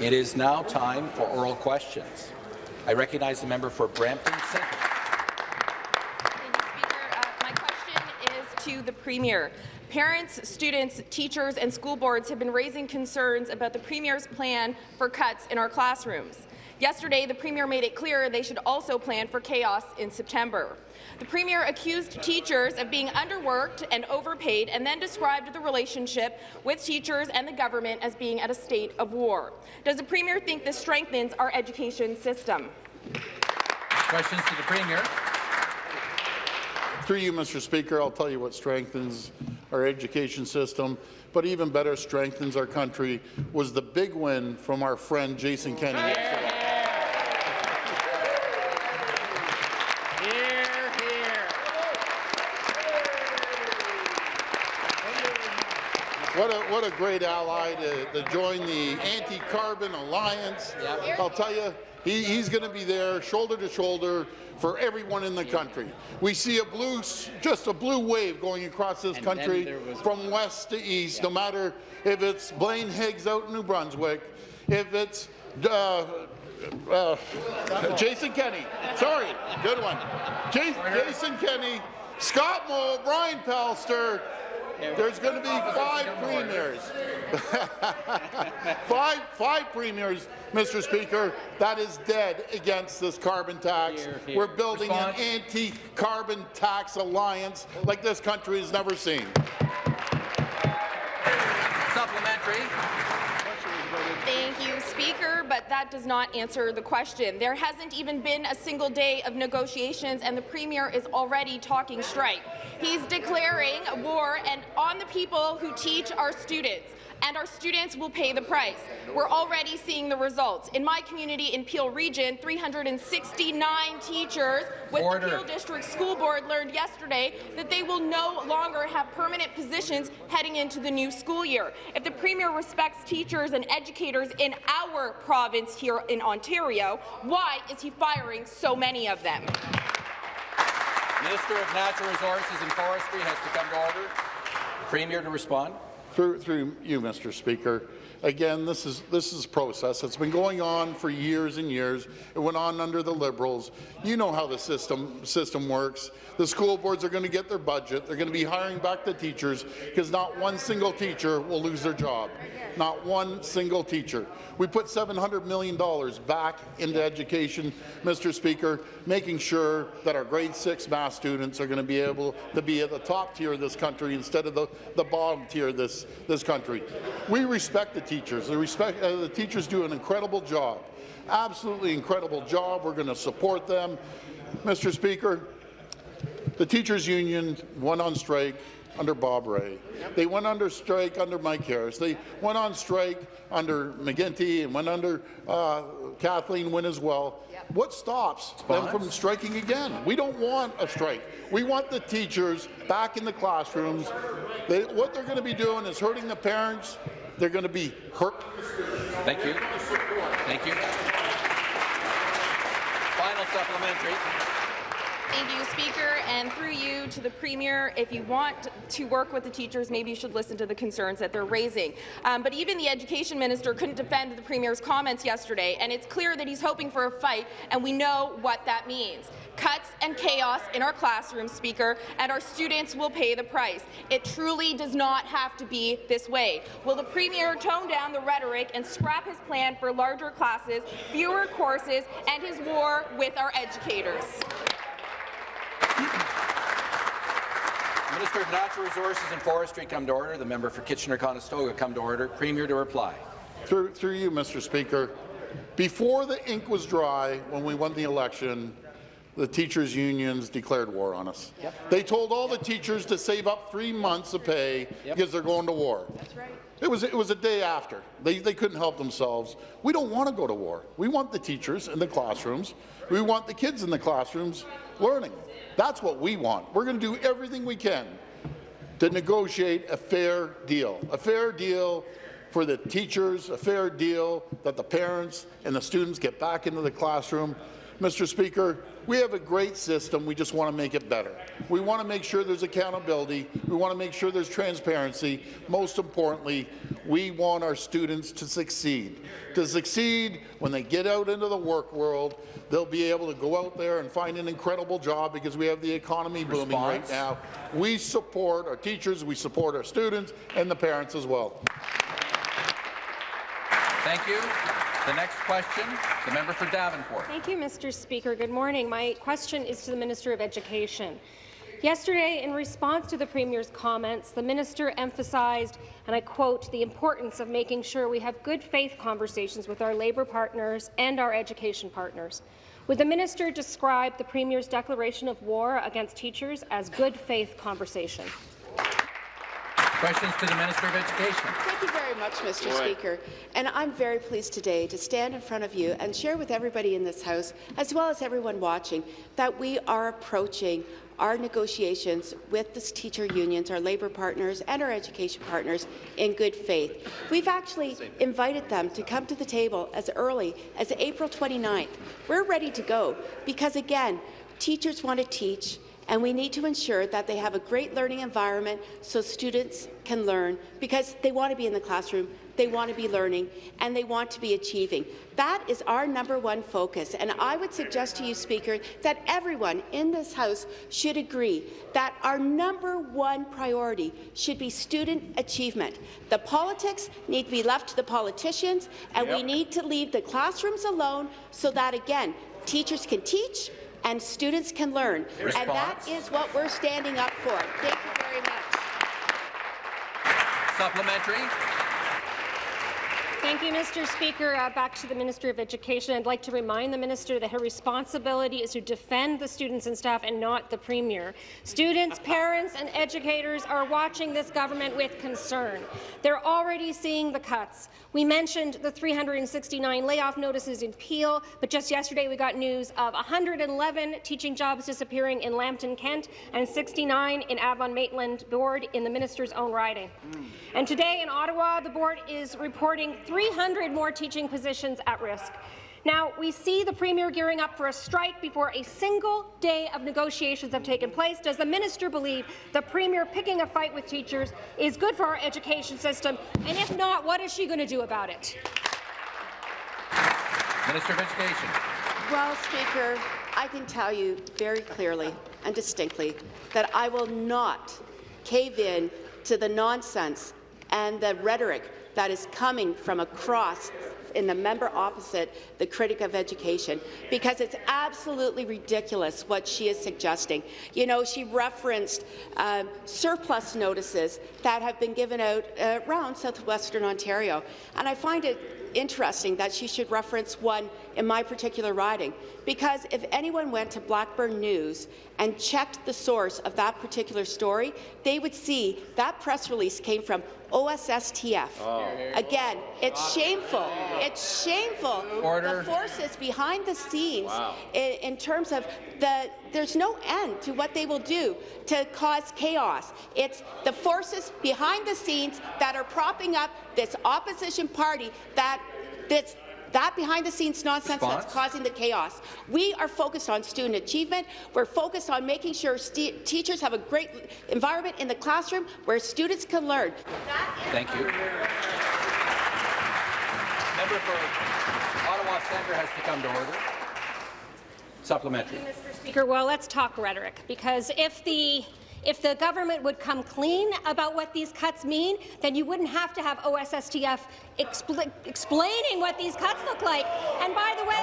It is now time for oral questions. I recognize the member for Brampton Centre. Uh, my question is to the Premier. Parents, students, teachers and school boards have been raising concerns about the Premier's plan for cuts in our classrooms. Yesterday, the Premier made it clear they should also plan for chaos in September. The Premier accused teachers of being underworked and overpaid and then described the relationship with teachers and the government as being at a state of war. Does the Premier think this strengthens our education system? Questions to the Premier. Through you, Mr. Speaker, I'll tell you what strengthens our education system, but even better strengthens our country was the big win from our friend Jason Kenney yesterday. What a, great ally to, to join the anti-carbon alliance. Yep. I'll tell you, he, he's going to be there shoulder to shoulder for everyone in the country. We see a blue, just a blue wave going across this And country from west to east, no matter if it's Blaine Higgs out in New Brunswick, if it's uh, uh, Jason Kenney. Sorry, good one. Jas- Jason Kenney, Scott Moe, Brian Pallister. There's going to be five premiers. five, five premiers, Mr. Speaker. That is dead against this carbon tax. Hear, hear. We're building Response. an anti-carbon tax alliance like this country has never seen. Supplementary. Speaker, but that does not answer the question. There hasn't even been a single day of negotiations, and the Premier is already talking strike. He's declaring war and on the people who teach our students and our students will pay the price. We're already seeing the results. In my community in Peel Region, 369 teachers with Order. the Peel District School Board learned yesterday that they will no longer have permanent positions heading into the new school year. If the Premier respects teachers and educators in our province here in Ontario, why is he firing so many of them? Minister of Natural Resources and Forestry has to come to order. Premier to respond. Through, through you, Mr. Speaker. Again, this is this is a process. It's been going on for years and years. It went on under the Liberals. You know how the system system works. The school boards are going to get their budget. They're going to be hiring back the teachers because not one single teacher will lose their job. Not one single teacher. We put $700 million back into education, Mr. Speaker, making sure that our grade six math students are going to be able to be at the top tier of this country instead of the, the bottom tier of this, this country. We respect the teachers. The, respect, uh, the teachers do an incredible job, absolutely incredible job. We're going to support them. Mr. Speaker, the teachers' union went on strike under Bob Rae. They went under strike under Mike Harris. They went on strike under McGuinty and went under uh, Kathleen Wynne as well. What stops them from striking again? We don't want a strike. We want the teachers back in the classrooms. They, what they're going to be doing is hurting the parents. They're going to be hurt. Thank you. Thank you. Final supplementary. Thank you, Speaker. And through you to the Premier, if you want to work with the teachers, maybe you should listen to the concerns that they're raising. Um, but even the Education Minister couldn't defend the Premier's comments yesterday, and it's clear that he's hoping for a fight, and we know what that means. Cuts and chaos in our classrooms, Speaker, and our students will pay the price. It truly does not have to be this way. Will the Premier tone down the rhetoric and scrap his plan for larger classes, fewer courses, and his war with our educators? Minister of Natural Resources and Forestry come to order. The member for Kitchener-Conestoga come to order. Premier to reply. Through, through you, Mr. Speaker, before the ink was dry when we won the election, the teachers' unions declared war on us. Yep. They told all the teachers to save up three months of pay Yep. because they're going to war. That's right. It was, it was a day after. They, they couldn't help themselves. We don't want to go to war. We want the teachers in the classrooms. We want the kids in the classrooms learning. That's what we want. We're going to do everything we can to negotiate a fair deal, a fair deal for the teachers, a fair deal that the parents and the students get back into the classroom. Mr. Speaker, we have a great system. We just want to make it better. We want to make sure there's accountability. We want to make sure there's transparency. Most importantly, we want our students to succeed. To succeed when they get out into the work world, they'll be able to go out there and find an incredible job because we have the economy booming right now. We support our teachers, we support our students, and the parents as well. Thank you. The next question, the member for Davenport. Thank you, Mr. Speaker. Good morning. My question is to the Minister of Education. Yesterday, in response to the Premier's comments, the minister emphasized, and I quote, the importance of making sure we have good faith conversations with our labour partners and our education partners. Would the minister describe the Premier's declaration of war against teachers as good faith conversation? Questions to the Minister of Education. Thank you very much, Mr. Speaker. And I'm very pleased today to stand in front of you and share with everybody in this House, as well as everyone watching, that we are approaching our negotiations with the teacher unions, our labour partners and our education partners in good faith. We've actually invited them to come to the table as early as April 29th. We're ready to go because, again, teachers want to teach, and we need to ensure that they have a great learning environment so students can learn because they want to be in the classroom, they want to be learning, and they want to be achieving. That is our number one focus, and I would suggest to you, Speaker, that everyone in this House should agree that our number one priority should be student achievement. The politics need to be left to the politicians, and we need to leave the classrooms alone so that, again, teachers can teach, and students can learn. And that is what we're standing up for. Thank you very much. Supplementary. Thank you, Mr. Speaker. Uh, back to the Minister of Education. I'd like to remind the minister that her responsibility is to defend the students and staff and not the Premier. Students, parents and educators are watching this government with concern. They're already seeing the cuts. We mentioned the 369 layoff notices in Peel, but just yesterday we got news of 111 teaching jobs disappearing in Lambton, Kent, and 69 in Avon-Maitland Board in the minister's own riding. And today in Ottawa, the board is reporting 300 more teaching positions at risk. Now, we see the Premier gearing up for a strike before a single day of negotiations have taken place. Does the minister believe the Premier picking a fight with teachers is good for our education system? And if not, what is she going to do about it? Minister of Education. Well, Speaker, I can tell you very clearly and distinctly that I will not cave in to the nonsense and the rhetoric that is coming from across in the member opposite, the critic of education, because it's absolutely ridiculous what she is suggesting. You know, she referenced um, surplus notices that have been given out uh, around southwestern Ontario, and I find it interesting that she should reference one in my particular riding, because if anyone went to Blackburn News and checked the source of that particular story, they would see that press release came from OSSTF. Oh. Again, it's shameful. It's shameful. Order. The forces behind the scenes in, in terms of the there's no end to what they will do to cause chaos. It's the forces behind the scenes that are propping up this opposition party that that's that behind-the-scenes nonsense Response? that's causing the chaos. We are focused on student achievement. We're focused on making sure st teachers have a great environment in the classroom where students can learn. Thank you. Member for Ottawa Centre has to come to order. Supplementary. Mr. Speaker, well, let's talk rhetoric, because if the if the government would come clean about what these cuts mean, then you wouldn't have to have OSSTF expl explaining what these cuts look like. And by the way,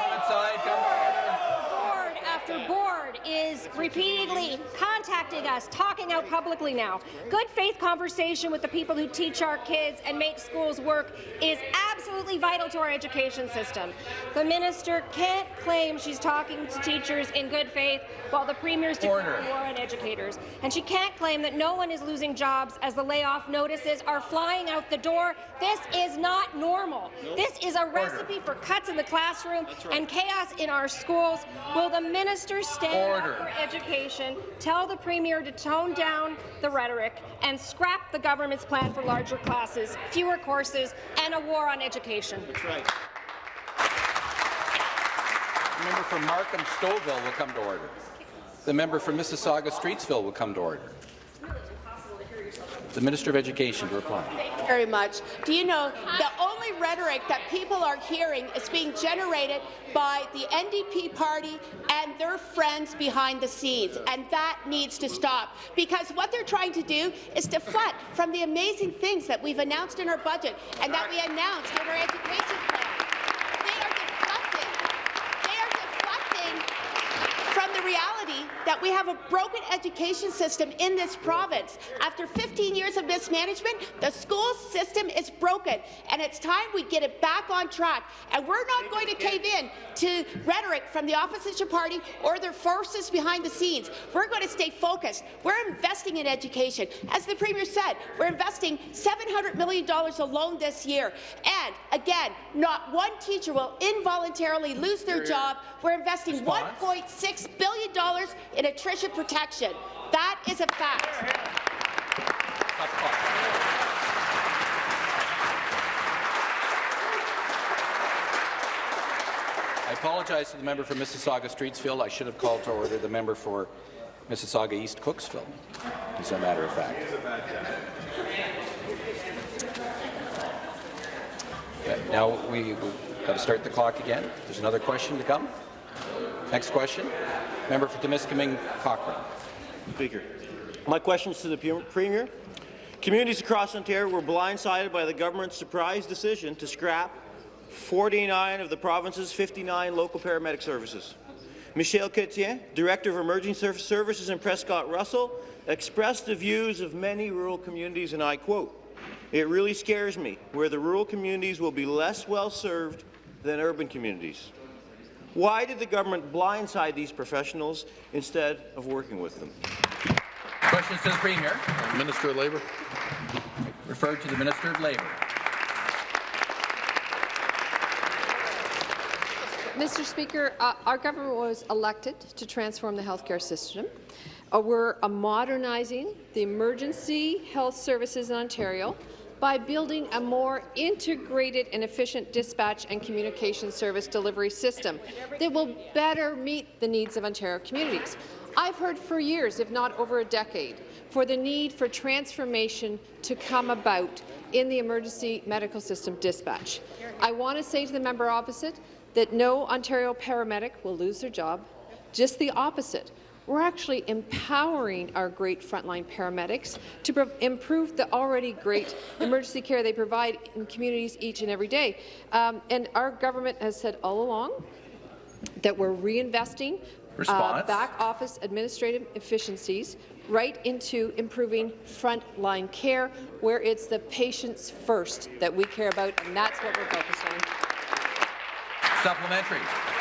after board is repeatedly contacting us, talking out publicly now. Good faith conversation with the people who teach our kids and make schools work is absolutely vital to our education system. The minister can't claim she's talking to teachers in good faith while the premier's declaring Order. war on educators. And she can't claim that no one is losing jobs as the layoff notices are flying out the door. This is not normal. This is a recipe for cuts in the classroom and chaos in our schools. Will the minister stand Order. up for education, tell the premier to tone down the rhetoric, and scrap the government's plan for larger classes, fewer courses, and a war on education? The member for Markham Stouffville will come to order. The member for Mississauga Streetsville will come to order. The Minister of Education to reply. Thank you very much. Do you know the only rhetoric that people are hearing is being generated by the NDP party and their friends behind the scenes, and that needs to stop because what they're trying to do is deflect from the amazing things that we've announced in our budget and that we announced in our education plan. They are deflecting. They are deflecting from the reality that we have a broken education system in this province. After 15 years of mismanagement, the school system is broken, and it's time we get it back on track. And we're not going to cave in to rhetoric from the opposition party or their forces behind the scenes. We're going to stay focused. We're investing in education. As the Premier said, we're investing $700 million alone this year. And again, not one teacher will involuntarily lose their job. We're investing $1.6 billion in attrition protection. That is a fact. I apologize to the member for Mississauga Streetsville. I should have called to order the member for Mississauga East Cooksville, as a matter of fact. Now we- we've got to start the clock again. There's another question to come. Next question. Member for Timiskaming Cochrane. Speaker. My question is to the Premier. Communities across Ontario were blindsided by the government's surprise decision to scrap 49 of the province's 59 local paramedic services. Michel Chrétien, Director of Emergency Services in Prescott Russell, expressed the views of many rural communities, and I quote, It really scares me where the rural communities will be less well served than urban communities. Why did the government blindside these professionals instead of working with them? Questions to the Premier. Minister of Labour. Referred to the Minister of Labour. Mr. Speaker, uh, our government was elected to transform the healthcare system. Uh, we're uh, modernizing the emergency health services in Ontario by building a more integrated and efficient dispatch and communication service delivery system that will better meet the needs of Ontario communities. I've heard for years, if not over a decade, for the need for transformation to come about in the emergency medical system dispatch. I want to say to the member opposite that no Ontario paramedic will lose their job, just the opposite. We're actually empowering our great frontline paramedics to improve the already great emergency care they provide in communities each and every day. Um, and our government has said all along that we're reinvesting uh, back office administrative efficiencies right into improving frontline care, where it's the patients first that we care about, and that's what we're focused on. Supplementary.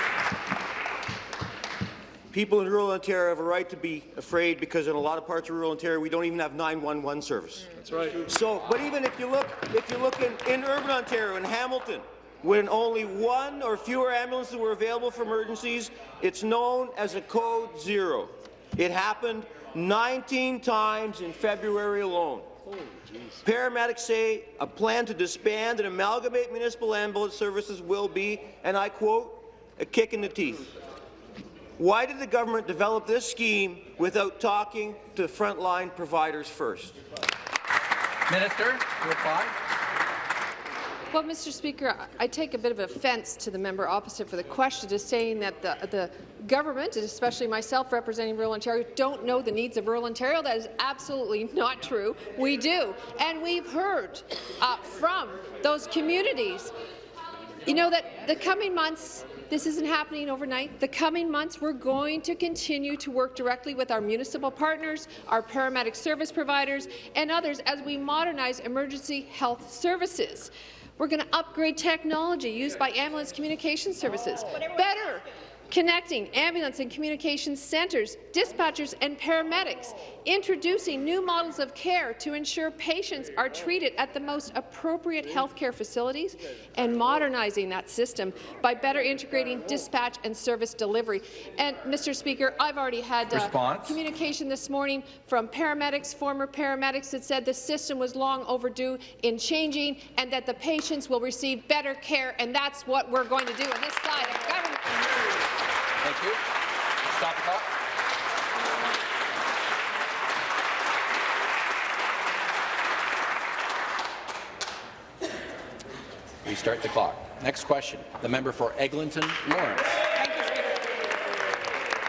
People in rural Ontario have a right to be afraid because in a lot of parts of rural Ontario we don't even have 911 service. That's right. So, but even if you look, if you look in, in urban Ontario, in Hamilton, when only one or fewer ambulances were available for emergencies, it's known as a code zero. It happened 19 times in February alone. Paramedics say a plan to disband and amalgamate municipal ambulance services will be, and I quote, a kick in the teeth. Why did the government develop this scheme without talking to frontline providers first? Minister, reply. Well, Mr. Speaker, I I take a bit of offence to the member opposite for the question, just saying that the, the government, and especially myself representing rural Ontario, don't know the needs of rural Ontario. That is absolutely not true. We do. And we've heard uh, from those communities, you know, that the coming months, this isn't happening overnight. The coming months, we're going to continue to work directly with our municipal partners, our paramedic service providers, and others as we modernize emergency health services. We're going to upgrade technology used by ambulance communication services, better connecting ambulance and communication centres, dispatchers and paramedics, introducing new models of care to ensure patients are treated at the most appropriate healthcare facilities, and modernizing that system by better integrating dispatch and service delivery. And, Mr. Speaker, I've already had uh, communication this morning from paramedics, former paramedics, that said the system was long overdue in changing and that the patients will receive better care, and that's what we're going to do on this side of government. Thank you. Stop the clock. Restart the clock. Next question. The member for Eglinton Lawrence. Thank you, Speaker.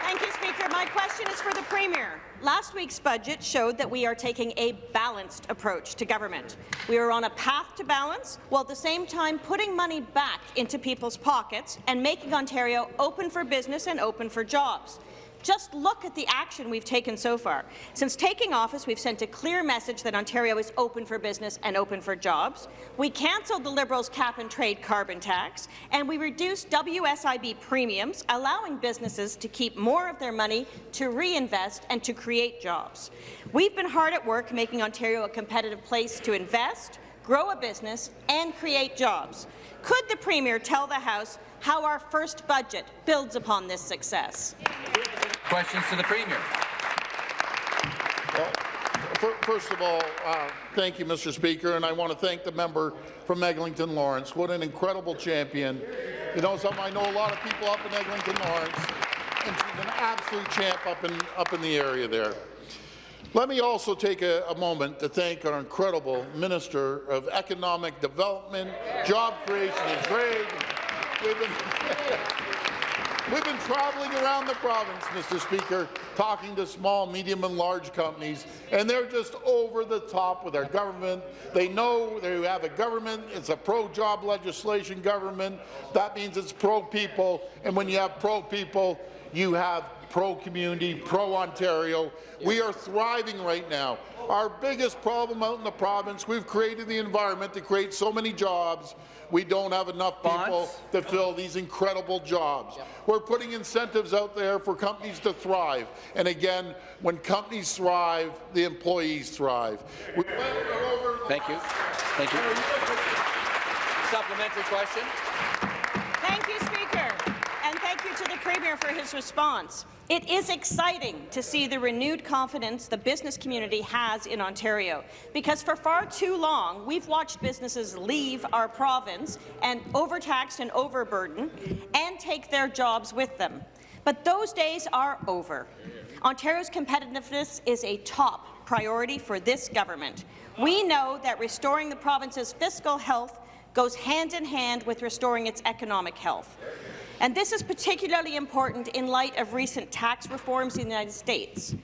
Thank you, Speaker. My question is for the Premier. Last week's budget showed that we are taking a balanced approach to government. We are on a path to balance, while at the same time putting money back into people's pockets and making Ontario open for business and open for jobs. Just look at the action we've taken so far. Since taking office, we've sent a clear message that Ontario is open for business and open for jobs. We cancelled the Liberals' cap-and-trade carbon tax, and we reduced WSIB premiums, allowing businesses to keep more of their money to reinvest and to create jobs. We've been hard at work making Ontario a competitive place to invest, grow a business, and create jobs. Could the Premier tell the House how our first budget builds upon this success? Questions to the Premier. Well, First of all, uh, thank you, Mr. Speaker, and I want to thank the member from Eglinton Lawrence. What an incredible champion. You know something, I know a lot of people up in Eglinton Lawrence, and she's an absolute champ up in, up in the area there. Let me also take a, a moment to thank our incredible Minister of Economic Development, Job Creation and Trade. We've been, We've been traveling around the province, Mr. Speaker, talking to small, medium, and large companies, and they're just over the top with our government. They know they have a government, it's a pro-job legislation government. That means it's pro-people, and when you have pro-people, you have pro-community, pro-Ontario. We are thriving right now. Our biggest problem out in the province, we've created the environment to create so many jobs. We don't have enough people Bonds? to fill these incredible jobs. We're putting incentives out there for companies to thrive. And again, when companies thrive, the employees thrive. We went over the Thank you. Thank you. Supplementary question. Thank you, Speaker, and thank you to the Premier for his response. It is exciting to see the renewed confidence the business community has in Ontario, because for far too long, we've watched businesses leave our province and overtaxed and overburdened and take their jobs with them. But those days are over. Ontario's competitiveness is a top priority for this government. We know that restoring the province's fiscal health goes hand in hand with restoring its economic health. And this is particularly important in light of recent tax reforms in the United States.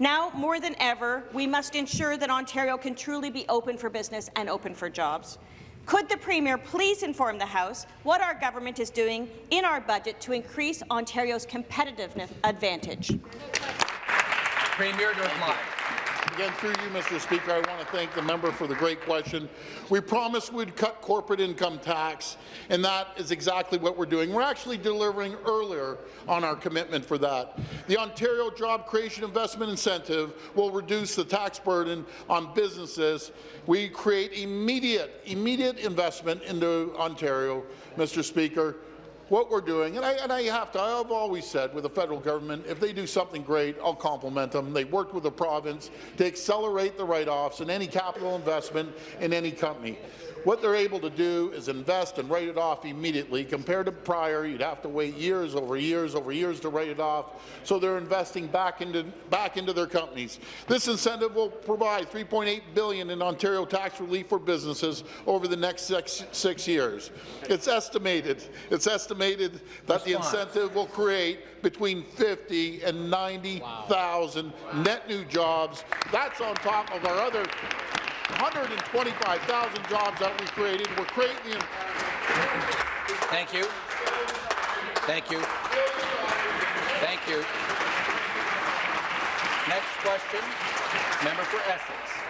Now, more than ever, we must ensure that Ontario can truly be open for business and open for jobs. Could the Premier please inform the House what our government is doing in our budget to increase Ontario's competitiveness advantage? Premier to reply. Again, through you, Mr. Speaker, I want to thank the member for the great question. We promised we'd cut corporate income tax, and that is exactly what we're doing. We're actually delivering earlier on our commitment for that. The Ontario Job Creation Investment Incentive will reduce the tax burden on businesses. We create immediate, immediate investment into Ontario, Mr. Speaker what we're doing, and I, and I have to, I've always said with the federal government, if they do something great, I'll compliment them. They worked with the province to accelerate the write-offs and any capital investment in any company. What they're able to do is invest and write it off immediately. Compared to prior, you'd have to wait years over years over years to write it off. So they're investing back into back into their companies. This incentive will provide 3.8 billion in Ontario tax relief for businesses over the next six, six years. It's estimated. It's estimated that the incentive will create between 50 and 90,000 net new jobs. That's on top of our other 125,000 jobs that we created. We're creating Thank you. Thank you. Thank you. Next question, member for Essex.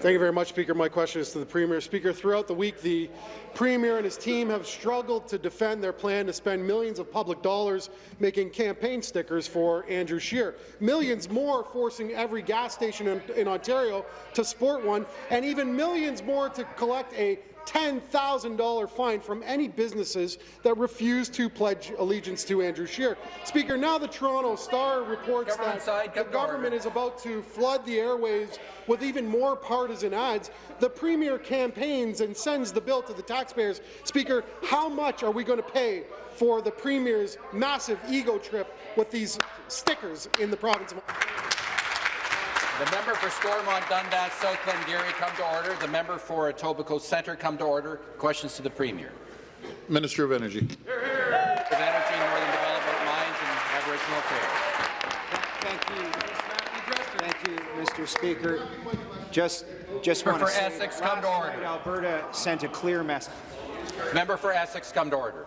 Thank you very much, Speaker. My question is to the Premier. Speaker, throughout the week, the Premier and his team have struggled to defend their plan to spend millions of public dollars making campaign stickers for Andrew Scheer. Millions more forcing every gas station in, in Ontario to sport one, and even millions more to collect a $10,000 fine from any businesses that refuse to pledge allegiance to Andrew Scheer. Speaker, now the Toronto Star reports Government that side, the government is about to flood the airwaves with even more partisan ads. The Premier campaigns and sends the bill to the taxpayers. Speaker, how much are we going to pay for the Premier's massive ego trip with these stickers in the province of The member for Stormont, Dundas, South Glengarry come to order. The member for Etobicoke Centre come to order. Questions to the Premier. Minister of Energy. Here. Minister Of Energy, Northern Development, Mines and Aboriginal Affairs. Thank you. Thank you, Mr. Speaker. Just, just Member want to for say, Essex, come to order. night Alberta sent a clear message. Member for Essex come to order.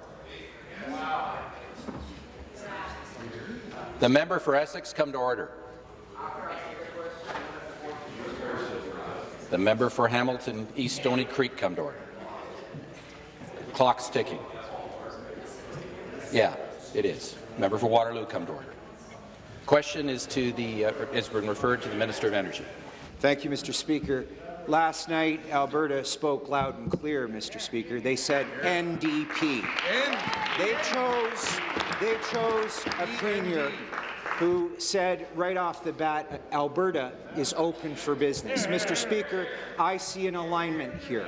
The member for Essex come to order. The member for Hamilton East Stony Creek come to order. Clock's ticking. Yeah, it is. Member for Waterloo come to order. Question is to the uh, has been referred to the Minister of Energy. Thank you, Mr. Speaker. Last night, Alberta spoke loud and clear, Mr. Speaker. They said NDP. They chose, they chose a premier who said right off the bat, Alberta is open for business. Mr. Speaker, I see an alignment here.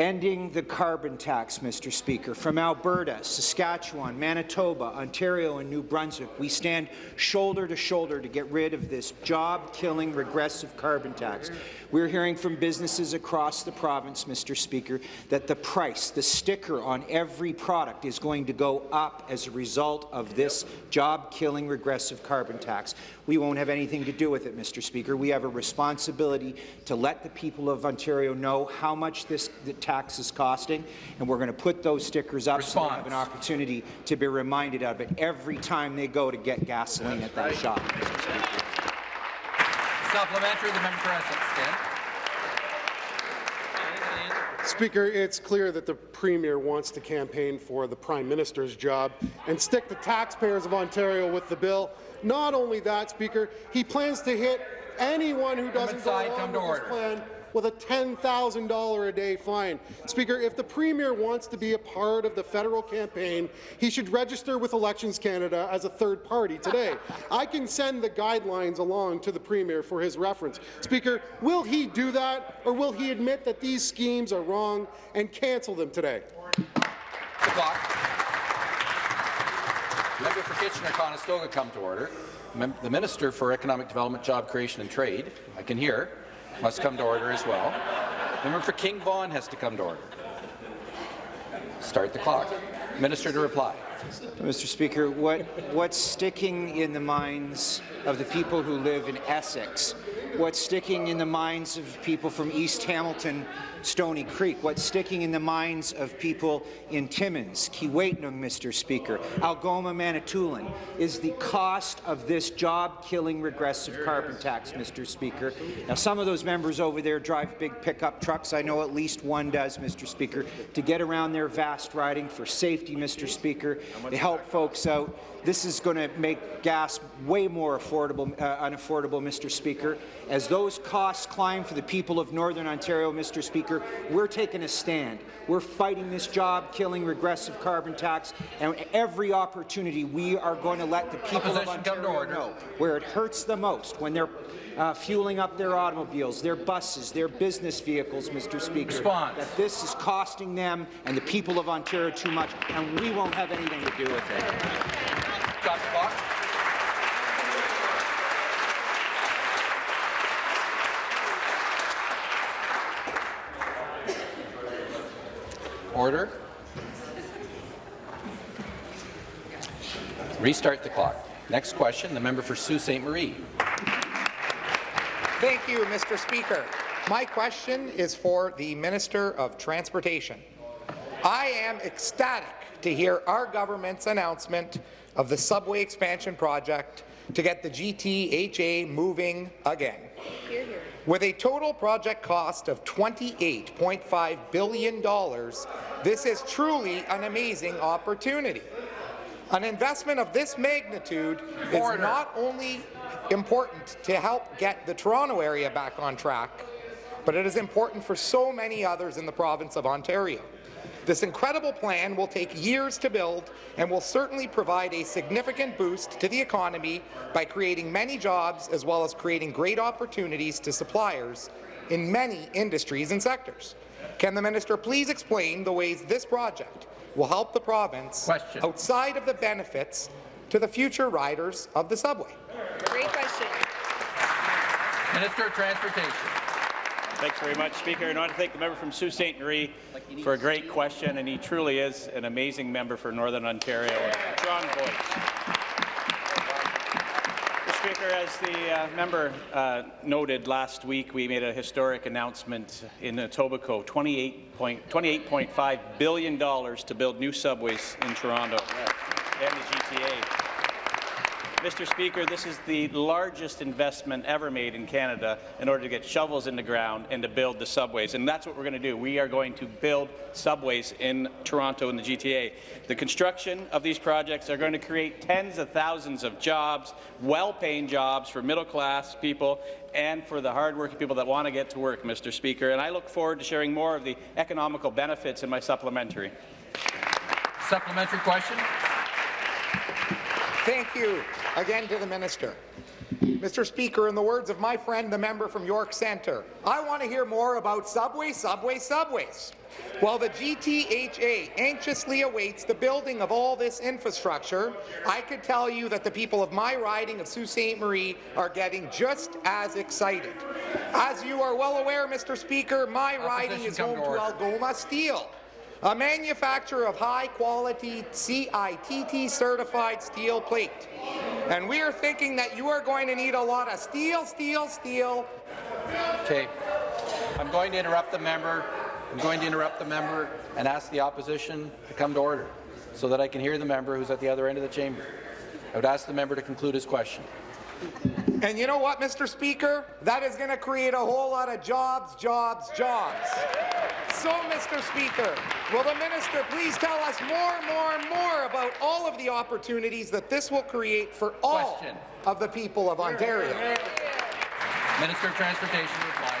Ending the carbon tax, Mr. Speaker. From Alberta, Saskatchewan, Manitoba, Ontario and New Brunswick, we stand shoulder to shoulder to get rid of this job-killing regressive carbon tax. We're hearing from businesses across the province, Mr. Speaker, that the price, the sticker on every product is going to go up as a result of this job-killing regressive carbon tax. We won't have anything to do with it, Mr. Speaker. We have a responsibility to let the people of Ontario know how much this the tax is costing, and we're going to put those stickers up so they have an opportunity to be reminded of it every time they go to get gasoline at that shop, Mr. Speaker. Supplementary, the member for Essex. Stand. Speaker, it's clear that the Premier wants to campaign for the Prime Minister's job and stick the taxpayers of Ontario with the bill. Not only that, Speaker, he plans to hit anyone who doesn't go side, along with to this plan with a $10,000 a day fine. Speaker, if the Premier wants to be a part of the federal campaign, he should register with Elections Canada as a third party today. I can send the guidelines along to the Premier for his reference. Speaker, will he do that, or will he admit that these schemes are wrong and cancel them today? The. Member for Kitchener-Conestoga come to order. Mem the Minister for Economic Development, Job Creation and Trade, I can hear, must come to order as well. Member for King Vaughan has to come to order. Start the clock. Minister to reply. Mr. Speaker, what, what's sticking in the minds of the people who live in Essex? What's sticking in the minds of people from East Hamilton, Stony Creek? What's sticking in the minds of people in Timmins, Keewatin, Mr. Speaker, Algoma, Manitoulin, is the cost of this job-killing regressive carbon tax, Mr. Speaker. Now, some of those members over there drive big pickup trucks. I know at least one does, Mr. Speaker, to get around their vast riding for safety, Mr. Speaker. to help folks out. This is going to make gas way more affordable, uh, unaffordable, Mr. Speaker. As those costs climb for the people of Northern Ontario, Mr. Speaker, we're taking a stand. We're fighting this job-killing regressive carbon tax, and every opportunity we are going to let the people Opposition, of Ontario know where it hurts the most, when they're uh, fueling up their automobiles, their buses, their business vehicles, Mr. Speaker. Response. That this is costing them and the people of Ontario too much, and we won't have anything to do with it. Stop the Order. Restart the clock. Next question, the member for Sault Ste. Marie. Thank you, Mr. Speaker. My question is for the Minister of Transportation. I am ecstatic to hear our government's announcement of the subway expansion project to get the GTHA moving again. With a total project cost of $28.5 billion, this is truly an amazing opportunity. An investment of this magnitude is not only important to help get the Toronto area back on track, but it is important for so many others in the province of Ontario. This incredible plan will take years to build and will certainly provide a significant boost to the economy by creating many jobs as well as creating great opportunities to suppliers in many industries and sectors. Can the minister please explain the ways this project will help the province Question. outside of the benefits to the future riders of the subway? Great question. Minister of Transportation. Thanks very much, Speaker. And I want to thank the member from Sault Ste. Marie for a great question, and he truly is an amazing member for Northern Ontario. Voice. Mr. Speaker, as the uh, member uh, noted last week, we made a historic announcement in Etobicoke, $28.5 billion to build new subways in Toronto and the GTA. Mr. Speaker, this is the largest investment ever made in Canada in order to get shovels in the ground and to build the subways. And that's what we're going to do. We are going to build subways in Toronto and the GTA. The construction of these projects are going to create tens of thousands of jobs, well-paying jobs for middle-class people and for the hard-working people that want to get to work, Mr. Speaker. And I look forward to sharing more of the economical benefits in my supplementary. Supplementary question. Thank you again to the minister. Mr. Speaker, in the words of my friend, the member from York Centre, I want to hear more about subway, subway, subways. While the GTHA anxiously awaits the building of all this infrastructure, I could tell you that the people of my riding of Sault Ste. Marie are getting just as excited. As you are well aware, Mr. Speaker, my riding is home to to. Algoma Steel, a manufacturer of high-quality CITT certified steel plate. And we are thinking that you are going to need a lot of steel, steel, steel. Okay. I'm going to interrupt the member. I'm going to interrupt the member and ask the opposition to come to order so that I can hear the member who's at the other end of the chamber. I would ask the member to conclude his question. And you know what, Mr. Speaker? That is going to create a whole lot of jobs, jobs, jobs. So, Mr. Speaker, will the minister please tell us more, more, and more about all of the opportunities that this will create for all Question. of the people of Ontario? Minister of Transportation reply.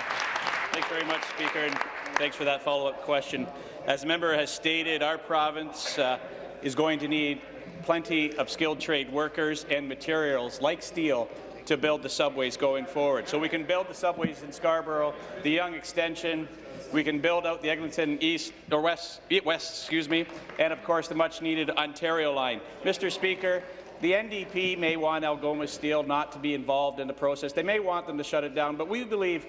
Thanks very much, Speaker, and thanks for that follow-up question. As the member has stated, our province uh, is going to need plenty of skilled trade workers and materials like steel to build the subways going forward. So we can build the subways in Scarborough, the Yonge Extension, we can build out the Eglinton East or West, West, excuse me, and of course the much-needed Ontario line. Mr. Speaker, the NDP may want Algoma Steel not to be involved in the process. They may want them to shut it down, but we believe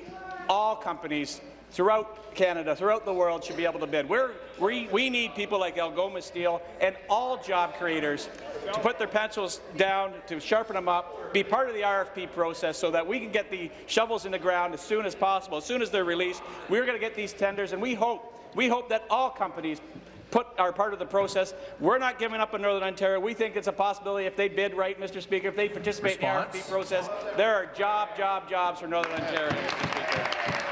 all companies throughout Canada, throughout the world, should be able to bid. We're, we, we need people like Algoma Steel and all job creators to put their pencils down, to sharpen them up, be part of the RFP process so that we can get the shovels in the ground as soon as possible. As soon as they're released, we're going to get these tenders, and we hope, we hope that all companies put are part of the process. We're not giving up on Northern Ontario. We think it's a possibility if they bid right, Mr. Speaker, if they participate Response. in the RFP process, there are job, job, jobs for Northern Ontario, Mr. Speaker.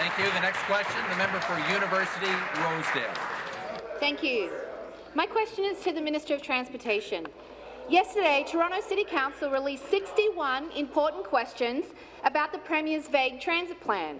Thank you. The next question, the member for University Rosedale. Thank you. My question is to the Minister of Transportation. Yesterday, Toronto City Council released 61 important questions about the Premier's vague transit plan.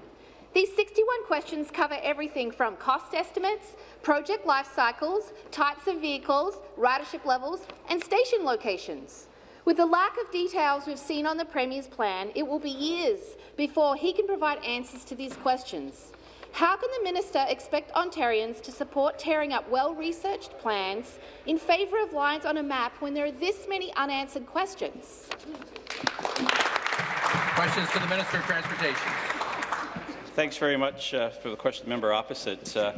These 61 questions cover everything from cost estimates, project life cycles, types of vehicles, ridership levels, and station locations. With the lack of details we've seen on the Premier's plan, it will be years before he can provide answers to these questions. How can the minister expect Ontarians to support tearing up well-researched plans in favour of lines on a map when there are this many unanswered questions? Questions to the Minister of Transportation. Thanks very much uh, for the question, member opposite. Uh,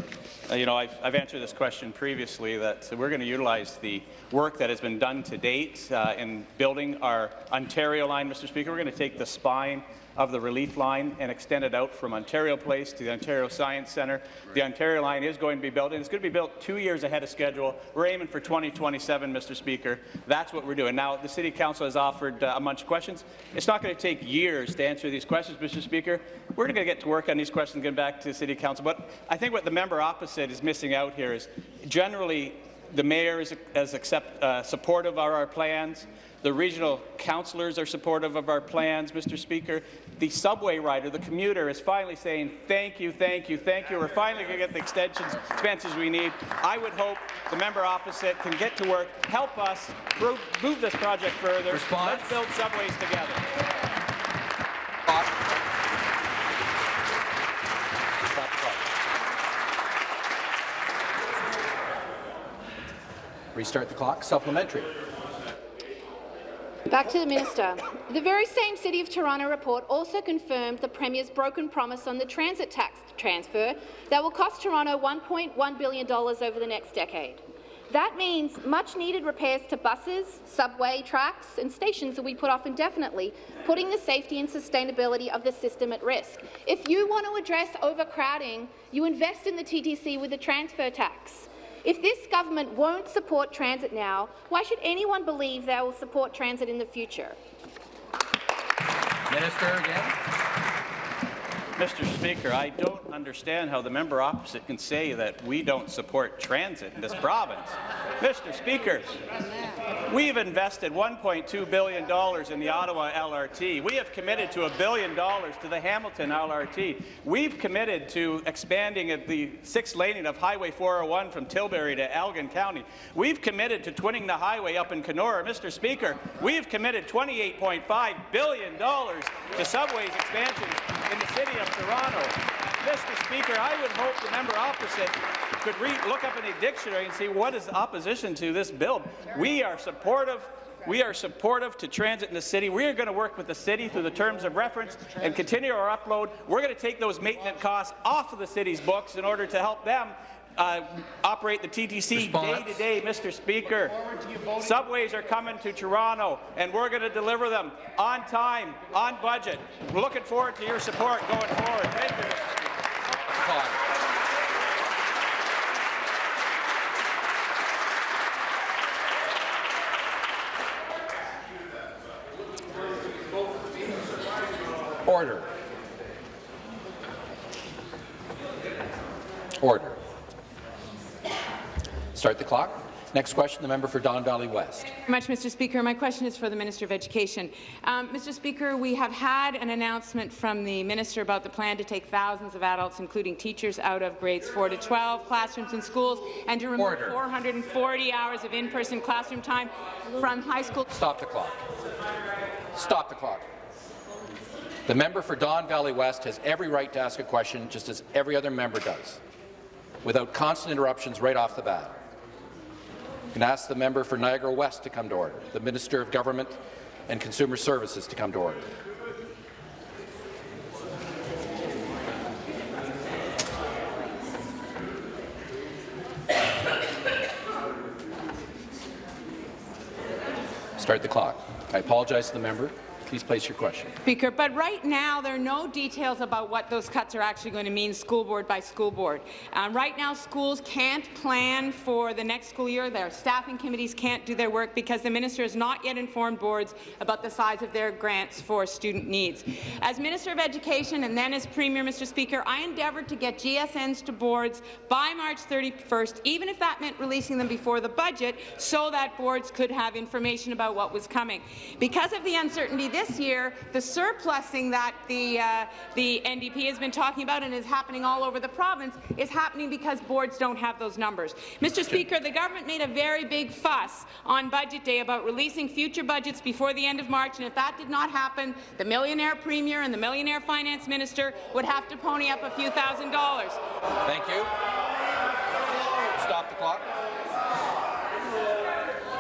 uh, you know, I've, I've answered this question previously that we're going to utilize the work that has been done to date uh, in building our Ontario line, Mr. Speaker. We're going to take the spine of the relief line and extend it out from Ontario Place to the Ontario Science Centre. The Ontario line is going to be built, and it's going to be built two years ahead of schedule. We're aiming for 2027, Mr. Speaker. That's what we're doing. Now, the City Council has offered uh, a bunch of questions. It's not going to take years to answer these questions, Mr. Speaker. We're going to get to work on these questions and get back to the City Council. But I think what the member opposite is missing out here is generally the mayor is, is accept, uh, supportive of our plans. The regional councillors are supportive of our plans, Mr. Speaker. The subway rider, the commuter, is finally saying, thank you, thank you, thank you. We're finally going to get the extensions, expenses we need. I would hope the member opposite can get to work, help us move, move this project further. Response? Let's build subways together. Stop. Stop the clock. Restart the clock. Supplementary. Back to the minister. The very same City of Toronto report also confirmed the Premier's broken promise on the transit tax transfer that will cost Toronto $1.1 billion over the next decade. That means much-needed repairs to buses, subway tracks and stations will be put off indefinitely, putting the safety and sustainability of the system at risk. If you want to address overcrowding, you invest in the TTC with a transfer tax. If this government won't support transit now, why should anyone believe they will support transit in the future? Minister again. Mr. Speaker, I don't understand how the member opposite can say that we don't support transit in this province. Mr. Speaker, we've invested $1.2 billion in the Ottawa LRT. We have committed to a billion dollars to the Hamilton LRT. We've committed to expanding the sixth laning of Highway 401 from Tilbury to Elgin County. We've committed to twinning the highway up in Kenora. Mr. Speaker, we've committed $28.5 billion to subways expansion in the city of Toronto. Mr. Speaker, I would hope the member opposite could read, look up in a dictionary and see what is opposition to this bill. We are supportive we are supportive to transit in the city. We are going to work with the city through the terms of reference and continue our upload. We're going to take those maintenance costs off of the city's books in order to help them uh, operate the TTC Response. day to day, Mr. Speaker. Subways are coming to Toronto, and we're going to deliver them on time, on budget. We're looking forward to your support going forward. Thank you, Mr. Speaker. Order. Order. Start the clock. Next question, the member for Don Valley West. very much, Mr. Speaker. My question is for the Minister of Education. Um, Mr. Speaker, we have had an announcement from the Minister about the plan to take thousands of adults, including teachers, out of grades 4 to 12 classrooms and schools and to remove Order. 440 hours of in-person classroom time from high school. Stop the clock. Stop the clock. The member for Don Valley West has every right to ask a question, just as every other member does, without constant interruptions right off the bat. Can ask the member for Niagara West to come to order, the Minister of Government and Consumer Services to come to order. Start the clock. I apologize to the member. Please place your question. Speaker, but right now there are no details about what those cuts are actually going to mean school board by school board. Um, right now schools can't plan for the next school year. Their staffing committees can't do their work because the minister has not yet informed boards about the size of their grants for student needs. As Minister of Education and then as Premier, Mr. Speaker, I endeavoured to get GSNs to boards by March 31st, even if that meant releasing them before the budget, so that boards could have information about what was coming. Because of the uncertainty this year, the surplusing that the, uh, the NDP has been talking about and is happening all over the province is happening because boards don't have those numbers. Mr. Speaker, the government made a very big fuss on Budget Day about releasing future budgets before the end of March, and if that did not happen, the millionaire premier and the millionaire finance minister would have to pony up a few thousand dollars. Thank you. Stop the clock.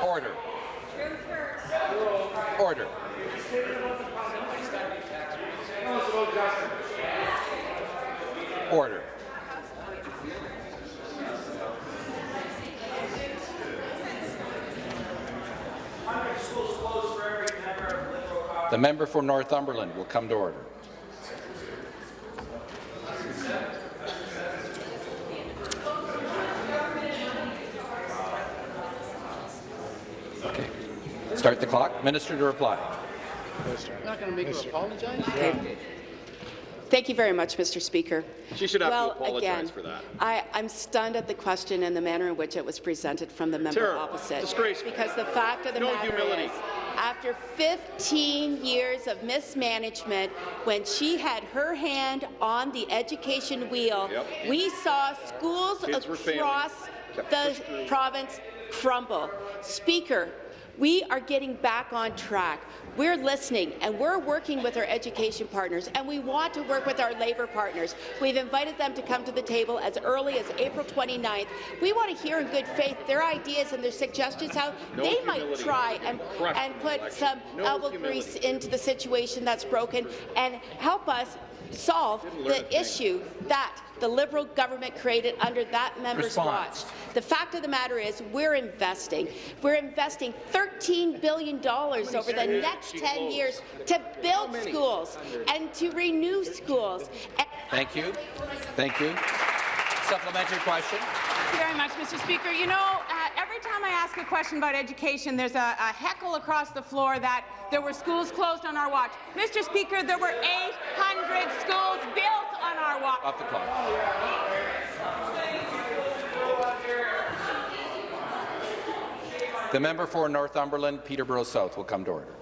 Order. Order. Order. The member for Northumberland will come to order. Okay. Start the clock. Minister to reply. Not going to make her apologize? Thank you very much, Mr. Speaker. She should have well, to apologize again, for that. I, I'm stunned at the question and the manner in which it was presented from the member Terrible. opposite. Disgraceful. Because the fact of the No matter humility. is, after 15 years of mismanagement, when she had her hand on the education wheel, Yep. we saw schools Kids across the province crumble. Speaker, we are getting back on track. We're listening and we're working with our education partners and we want to work with our labour partners. We've invited them to come to the table as early as April 29th. We want to hear in good faith their ideas and their suggestions how No they might try and, and put election. some No elbow humility. grease into the situation that's broken and help us solve Didn't learn a the issue that the Liberal government created under that member's Response. watch. The fact of the matter is we're investing. We're investing $13 billion over the next 10 closed? years to build schools and to renew schools. Thank you. Thank you. Supplementary question. Thank you very much, Mr. Speaker. You know, uh, every time I ask a question about education, there's a, a heckle across the floor that there were schools closed on our watch. Mr. Speaker, there were 800 schools built on our watch. Off the clock. The member for Northumberland, Peterborough South, will come to order.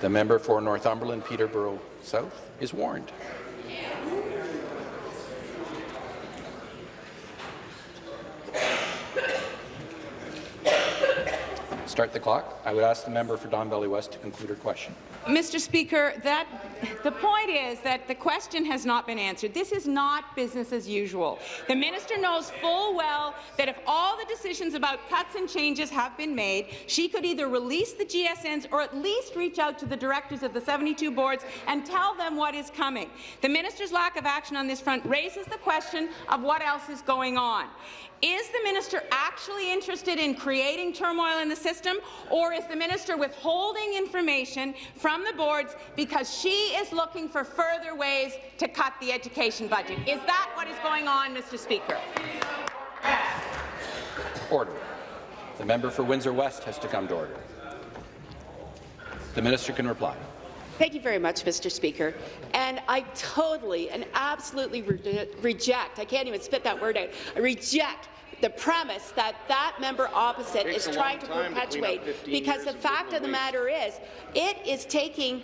The member for Northumberland, Peterborough South is warned. Start the clock. I would ask the member for Don Valley West to conclude her question. Mr. Speaker, that, the point is that the question has not been answered. This is not business as usual. The minister knows full well that if all the decisions about cuts and changes have been made, she could either release the GSNs or at least reach out to the directors of the 72 boards and tell them what is coming. The minister's lack of action on this front raises the question of what else is going on. Is the minister actually interested in creating turmoil in the system, or is the minister withholding information from the boards because she is looking for further ways to cut the education budget? Is that what is going on, Mr. Speaker? Order. The member for Windsor West has to come to order. The minister can reply. Thank you very much, Mr. Speaker. And I totally and absolutely re reject, I can't even spit that word out, I reject the premise that that member opposite is trying to time to clean up perpetuate because the fact of the matter is it is taking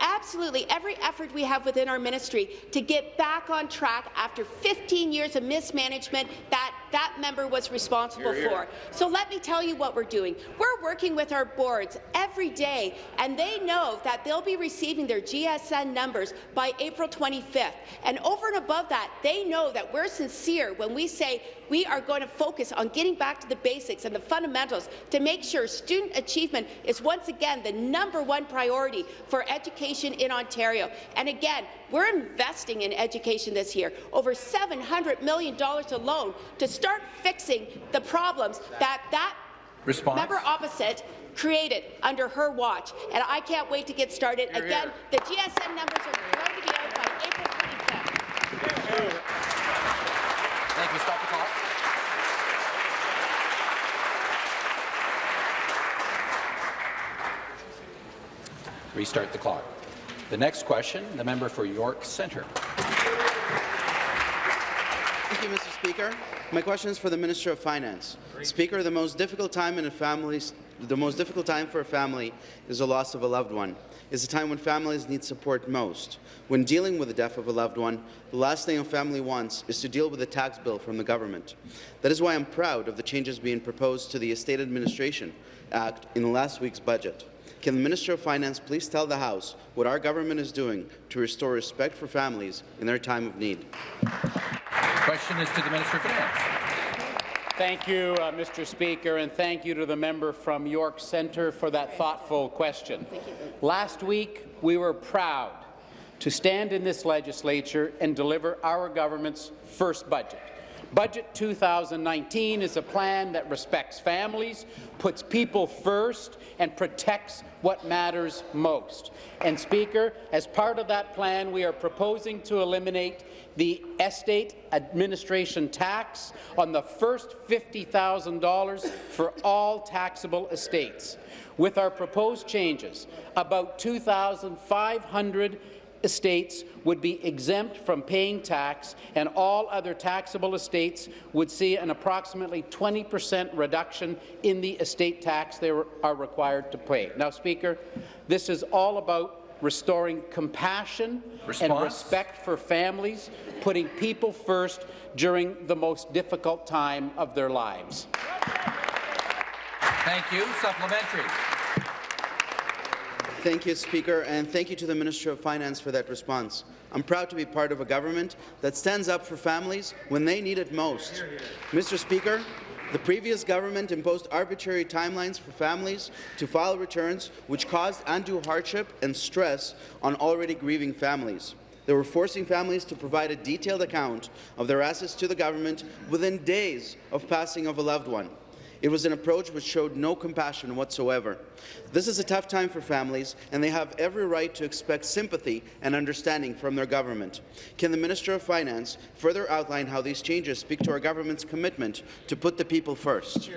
absolutely every effort we have within our ministry to get back on track after 15 years of mismanagement that that member was responsible Hear, hear. for. So let me tell you what we're doing. We're working with our boards every day, and they know that they'll be receiving their GSN numbers by April 25th. And over and above that, they know that we're sincere when we say we are going to focus on getting back to the basics and the fundamentals to make sure student achievement is once again the number one priority for education in Ontario. And again, we're investing in education this year, over $700 million alone to start fixing the problems that that Response. member opposite created under her watch. And I can't wait to get started. Hear, Again, hear. the GSN numbers are going to be out by April 25th. Thank you. Stop Restart the clock. The next question, the member for York Centre. Thank you, Mr. Speaker. My question is for the Minister of Finance. Speaker, the most difficult time in a family's the most difficult time for a family is the loss of a loved one. It's a time when families need support most. When dealing with the death of a loved one, the last thing a family wants is to deal with a tax bill from the government. That is why I'm proud of the changes being proposed to the Estate Administration Act in last week's budget. Can the Minister of Finance please tell the House what our government is doing to restore respect for families in their time of need? The Question is to the Minister of Finance. Thank you, uh, Mr. Speaker, and thank you to the member from York Centre for that thoughtful question. Last week, we were proud to stand in this legislature and deliver our government's first budget, Budget 2019 is a plan that respects families, puts people first, and protects what matters most. And Speaker, as part of that plan, we are proposing to eliminate the estate administration tax on the first $50,000 for all taxable estates. With our proposed changes, about 2,500 estates would be exempt from paying tax, and all other taxable estates would see an approximately 20 percent reduction in the estate tax they are required to pay. Now, Speaker, this is all about restoring compassion Response? and respect for families, putting people first during the most difficult time of their lives. Thank you. Supplementary. Thank you, Speaker, and thank you to the Minister of Finance for that response. I'm proud to be part of a government that stands up for families when they need it most. Mr. Speaker, the previous government imposed arbitrary timelines for families to file returns, which caused undue hardship and stress on already grieving families. They were forcing families to provide a detailed account of their assets to the government within days of passing of a loved one. It was an approach which showed no compassion whatsoever. This is a tough time for families, and they have every right to expect sympathy and understanding from their government. Can the Minister of Finance further outline how these changes speak to our government's commitment to put the people first?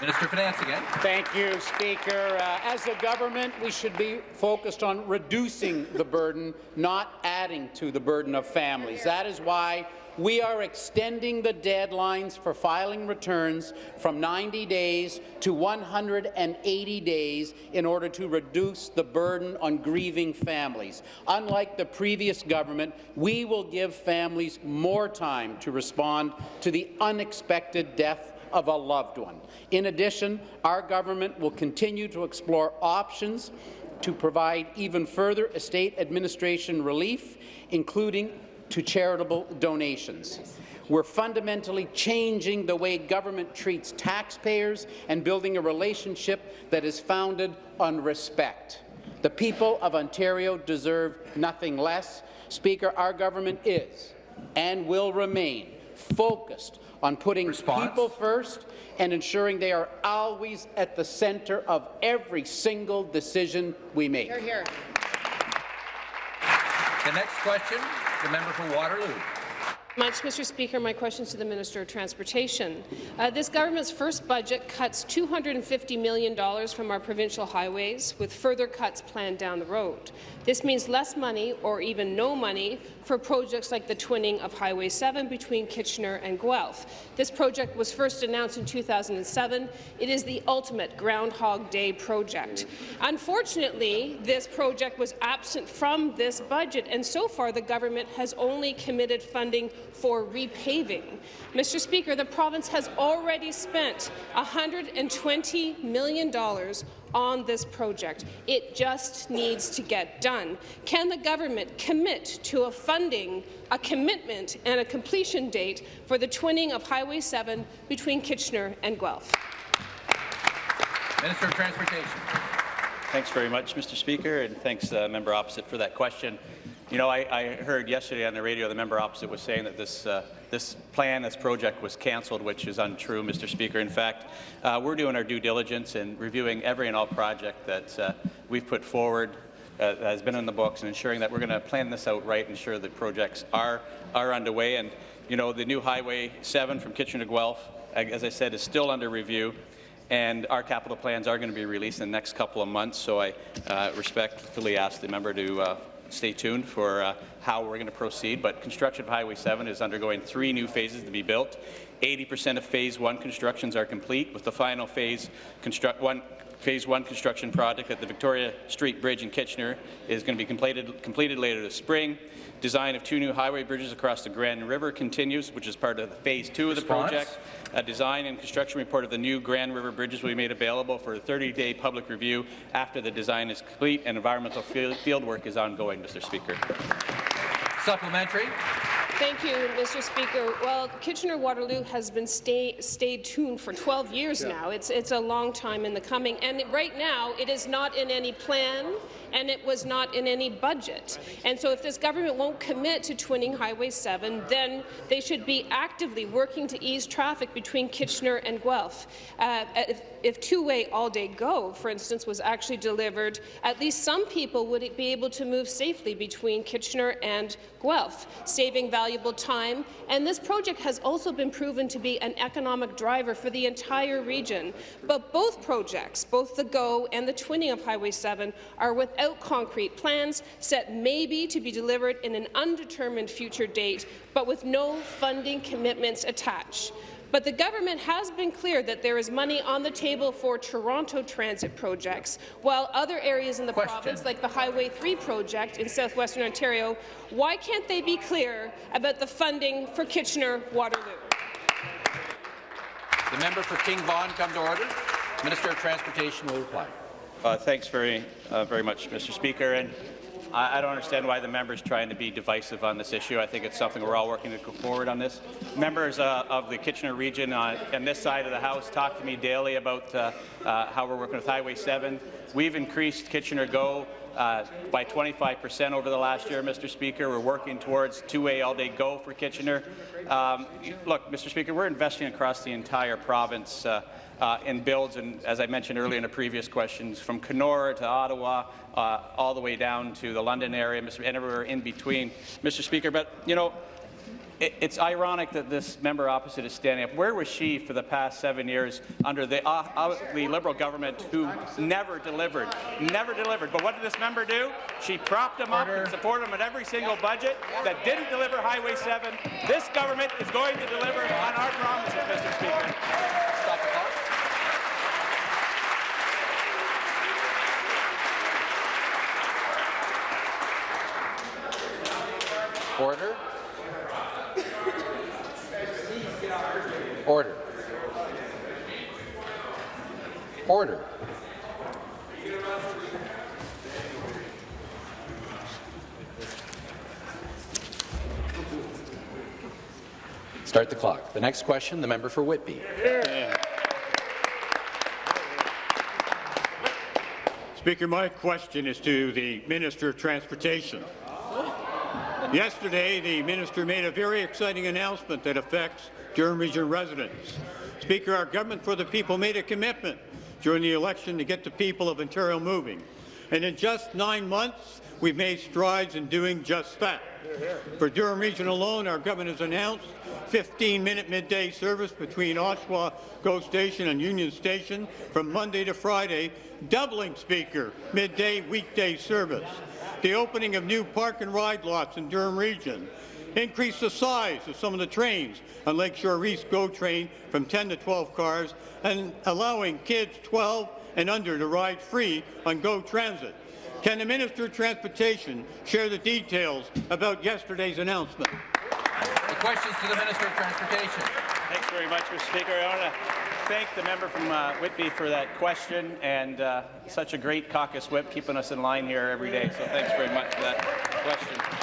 Minister of Finance again. Thank you, Speaker. Uh, as a government, we should be focused on reducing the burden, not adding to the burden of families. That is why we are extending the deadlines for filing returns from 90 days to 180 days in order to reduce the burden on grieving families. Unlike the previous government, we will give families more time to respond to the unexpected death of a loved one. In addition, our government will continue to explore options to provide even further estate administration relief, including to charitable donations. We're fundamentally changing the way government treats taxpayers and building a relationship that is founded on respect. The people of Ontario deserve nothing less. Speaker, our government is and will remain focused on putting Response. people first and ensuring they are always at the centre of every single decision we make. Here, here. The next question, the member for Waterloo. Much, Mr. Speaker. My question is to the Minister of Transportation. Uh, this government's first budget cuts $250 million from our provincial highways, with further cuts planned down the road. This means less money, or even no money, for projects like the twinning of Highway 7 between Kitchener and Guelph. This project was first announced in 2007. It is the ultimate Groundhog Day project. Unfortunately, this project was absent from this budget, and so far the government has only committed funding for repaving. Mr. Speaker, the province has already spent $120 million on this project. It just needs to get done. Can the government commit to a funding, a commitment and a completion date for the twinning of Highway 7 between Kitchener and Guelph? Minister of Transportation. Thanks very much, Mr. Speaker, and thanks, uh, member opposite, for that question. You know, I, I, heard yesterday on the radio the member opposite was saying that this uh, this plan, this project was cancelled, which is untrue, Mr. Speaker. In fact, uh, we're doing our due diligence and reviewing every and all project that uh, we've put forward uh, that has been in the books and ensuring that we're going to plan this out right, and ensure that projects are are underway. And you know, the new Highway 7 from Kitchener to Guelph, as I said, is still under review and our capital plans are going to be released in the next couple of months. So I uh, respectfully ask the member to uh, stay tuned for uh, how we're going to proceed. But construction of Highway 7 is undergoing three new phases to be built. 80% of Phase 1 constructions are complete, with the final phase construct one Phase 1 construction project at the Victoria Street Bridge in Kitchener is going to be completed, completed later this spring. Design of two new highway bridges across the Grand River continues, which is part of the Phase 2 of the Response? project. A design and construction report of the new Grand River bridges will be made available for a 30-day public review after the design is complete and environmental field, field work is ongoing, Mr. Speaker. Supplementary. Thank you, Mr. Speaker. Well, Kitchener-Waterloo has been stay, stayed tuned for 12 years yeah. now. It's, it's a long time in the coming, and right now it is not in any plan, and it was not in any budget. And so if this government won't commit to twinning Highway 7, then they should be actively working to ease traffic between Kitchener and Guelph. Uh, if, if two-way all-day GO, for instance, was actually delivered, at least some people would be able to move safely between Kitchener and Guelph, saving valuable time. And this project has also been proven to be an economic driver for the entire region. But both projects, both the GO and the twinning of Highway 7, are without concrete plans, set maybe to be delivered in an undetermined future date, but with no funding commitments attached. But the government has been clear that there is money on the table for Toronto transit projects, while other areas in the Question. province, like the Highway 3 project in southwestern Ontario, why can't they be clear about the funding for Kitchener-Waterloo? The member for King Vaughan come to order. Minister of Transportation will reply. Uh, thanks very, uh, very much, Mr. Speaker. And I, I don't understand why the member is trying to be divisive on this issue. I think it's something we're all working to go forward on this. Members uh, of the Kitchener region on, on, this side of the House talk to me daily about uh, uh, how we're working with Highway 7. We've increased Kitchener GO uh, by 25 percent over the last year, Mr. Speaker. We're working towards two-way all-day GO for Kitchener. Um, look, Mr. Speaker, we're investing across the entire province uh, uh, in builds, and as I mentioned earlier in the previous questions, from Kenora to Ottawa, uh, all the way down to the London area, and everywhere in between, Mr. Speaker. But you know, it, it's ironic that this member opposite is standing up. Where was she for the past seven years under the, uh, uh, the Liberal government who never delivered, never delivered? But what did this member do? She propped him Order. up and supported him at every single budget that didn't deliver Highway 7. This government is going to deliver on our promises, Mr. Speaker. Stop the clock. Order. Order. Order. Start the clock. The next question, the member for Whitby. Speaker, my question is to the Minister of Transportation. Yesterday, the minister made a very exciting announcement that affects Durham Region residents. Speaker, our government for the people made a commitment during the election to get the people of Ontario moving. And in just nine months, we've made strides in doing just that. For Durham Region alone, our government has announced 15-minute midday service between Oshawa GO Station and Union Station from Monday to Friday, doubling, Speaker, midday weekday service the opening of new park and ride lots in Durham Region, increase the size of some of the trains on Lakeshore East GO train from 10 to 12 cars, and allowing kids 12 and under to ride free on GO Transit. Can the Minister of Transportation share the details about yesterday's announcement? The questions to the Minister of Transportation. Thanks very much, Mr. Speaker. I want to thank the member from uh, Whitby for that question and uh, such a great caucus whip keeping us in line here every day. So thanks very much for that question.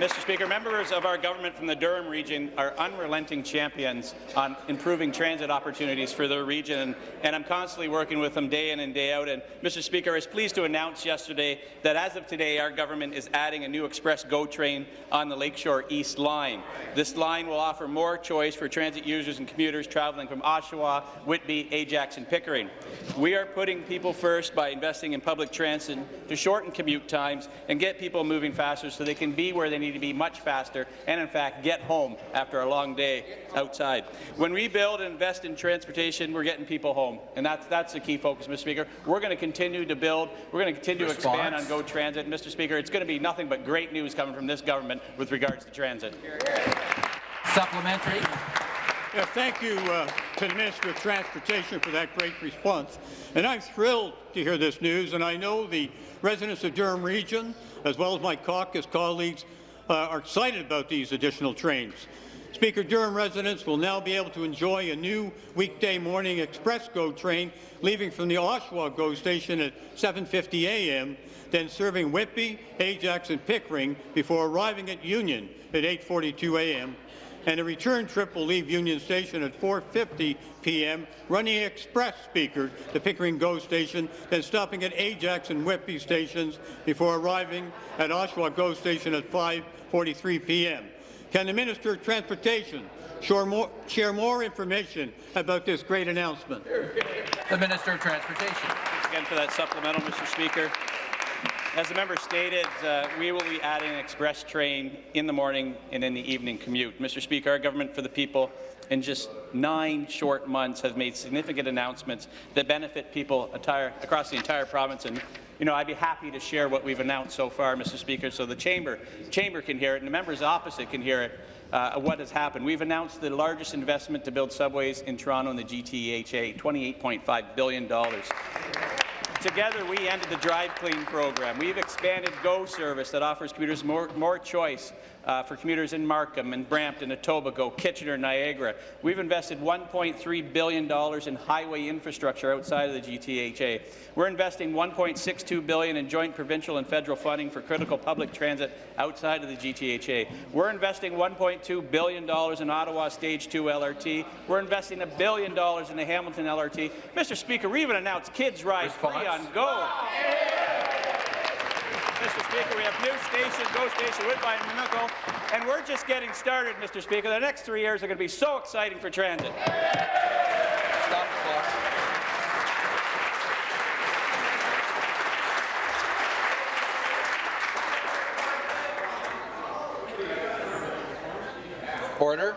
Mr. Speaker, members of our government from the Durham region are unrelenting champions on improving transit opportunities for their region, and I'm constantly working with them day in and day out. And Mr. Speaker, I was pleased to announce yesterday that as of today, our government is adding a new Express GO train on the Lakeshore East line. This line will offer more choice for transit users and commuters traveling from Oshawa, Whitby, Ajax, and Pickering. We are putting people first by investing in public transit to shorten commute times and get people moving faster so they can be where they need need to be much faster and, in fact, get home after a long day outside. When we build and invest in transportation, we're getting people home, and that's, that's the key focus, Mr. Speaker. We're going to continue to build. We're going to continue Response. to expand on GO Transit. Mr. Speaker, it's going to be nothing but great news coming from this government with regards to transit. Supplementary. Yeah, thank you uh, to the Minister of Transportation for that great response. And I'm thrilled to hear this news, and I know the residents of Durham Region, as well as my caucus colleagues, uh, are excited about these additional trains. Speaker, Durham residents will now be able to enjoy a new weekday morning express GO train leaving from the Oshawa GO station at 7.50 a.m., then serving Whitby, Ajax and Pickering before arriving at Union at 8.42 a.m. And a return trip will leave Union Station at 4.50 p.m., running express speaker to Pickering GO station, then stopping at Ajax and Whitby stations before arriving at Oshawa GO station at 5.43 p.m. Can the Minister of Transportation share more, share more information about this great announcement? The Minister of Transportation. Thanks again for that supplemental, Mr. Speaker. As the member stated, uh, we will be adding an express train in the morning and in the evening commute. Mr. Speaker, our government for the people in just nine short months has made significant announcements that benefit people entire, across the entire province. And you know, I'd be happy to share what we've announced so far, Mr. Speaker, so the chamber, chamber can hear it and the members opposite can hear it. Uh, what has happened. We've announced the largest investment to build subways in Toronto in the GTHA, $28.5 billion. Together, we ended the Drive Clean program. We've expanded GO service that offers commuters more, more choice uh, for commuters in Markham and Brampton, Etobicoke, Kitchener, Niagara. We've invested $1.3 billion in highway infrastructure outside of the GTHA. We're investing 1.62 billion in joint provincial and federal funding for critical public transit outside of the GTHA. We're investing $1.2 billion in Ottawa Stage 2 LRT. We're investing a billion dollars in the Hamilton LRT. Mr. Speaker, we even announced Kids Ride Free on GO. Mr. Speaker, we have new stations, GO Station, Woodbine and Mimico, and we're just getting started, Mr. Speaker. The next three years are going to be so exciting for transit. Stop the clock. Order.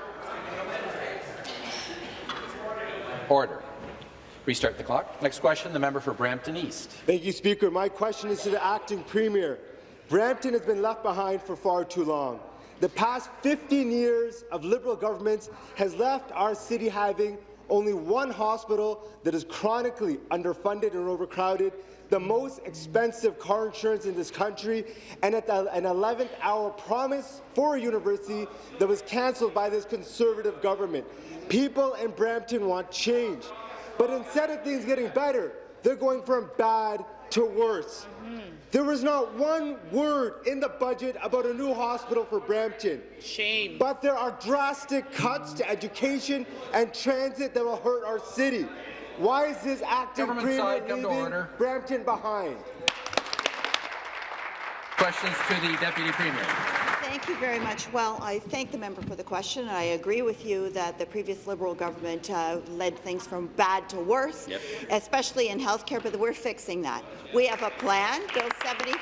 Order. Restart the clock. Next question, the member for Brampton East. Thank you, Speaker. My question is to the acting premier. Brampton has been left behind for far too long. The past 15 years of Liberal governments has left our city having only one hospital that is chronically underfunded and overcrowded, the most expensive car insurance in this country, and at the, an 11th hour promise for a university that was cancelled by this Conservative government. People in Brampton want change. But instead of things getting better, they're going from bad to worse. There was not one word in the budget about a new hospital for Brampton. Shame. But there are drastic cuts to education and transit that will hurt our city. Why is this active Government premier side, leaving. Brampton behind? Questions to the Deputy Premier. Thank you very much. Well, I thank the member for the question, and I agree with you that the previous Liberal government uh, led things from bad to worse, Yep. especially in healthcare, but we're fixing that. We have a plan, Bill 74,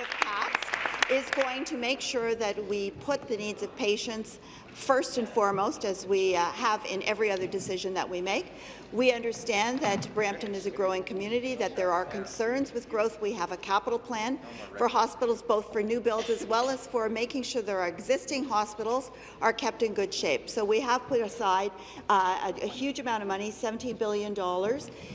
if passed, is going to make sure that we put the needs of patients first and foremost, as we uh, have in every other decision that we make. We understand that Brampton is a growing community, that there are concerns with growth. We have a capital plan for hospitals, both for new builds as well as for making sure that our existing hospitals are kept in good shape. So we have put aside uh, a, a huge amount of money, $17 billion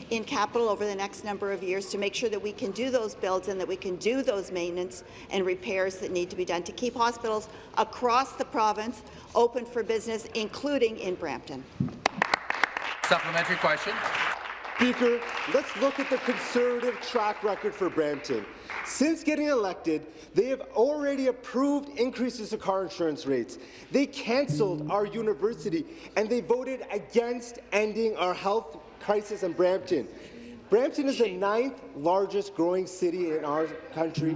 in capital over the next number of years to make sure that we can do those builds and that we can do those maintenance and repairs that need to be done to keep hospitals across the province open for business, including in Brampton. Supplementary question. Speaker, let's look at the Conservative track record for Brampton. Since getting elected, they have already approved increases to car insurance rates. They cancelled our university, and they voted against ending our health crisis in Brampton. Brampton is the ninth largest growing city in our country.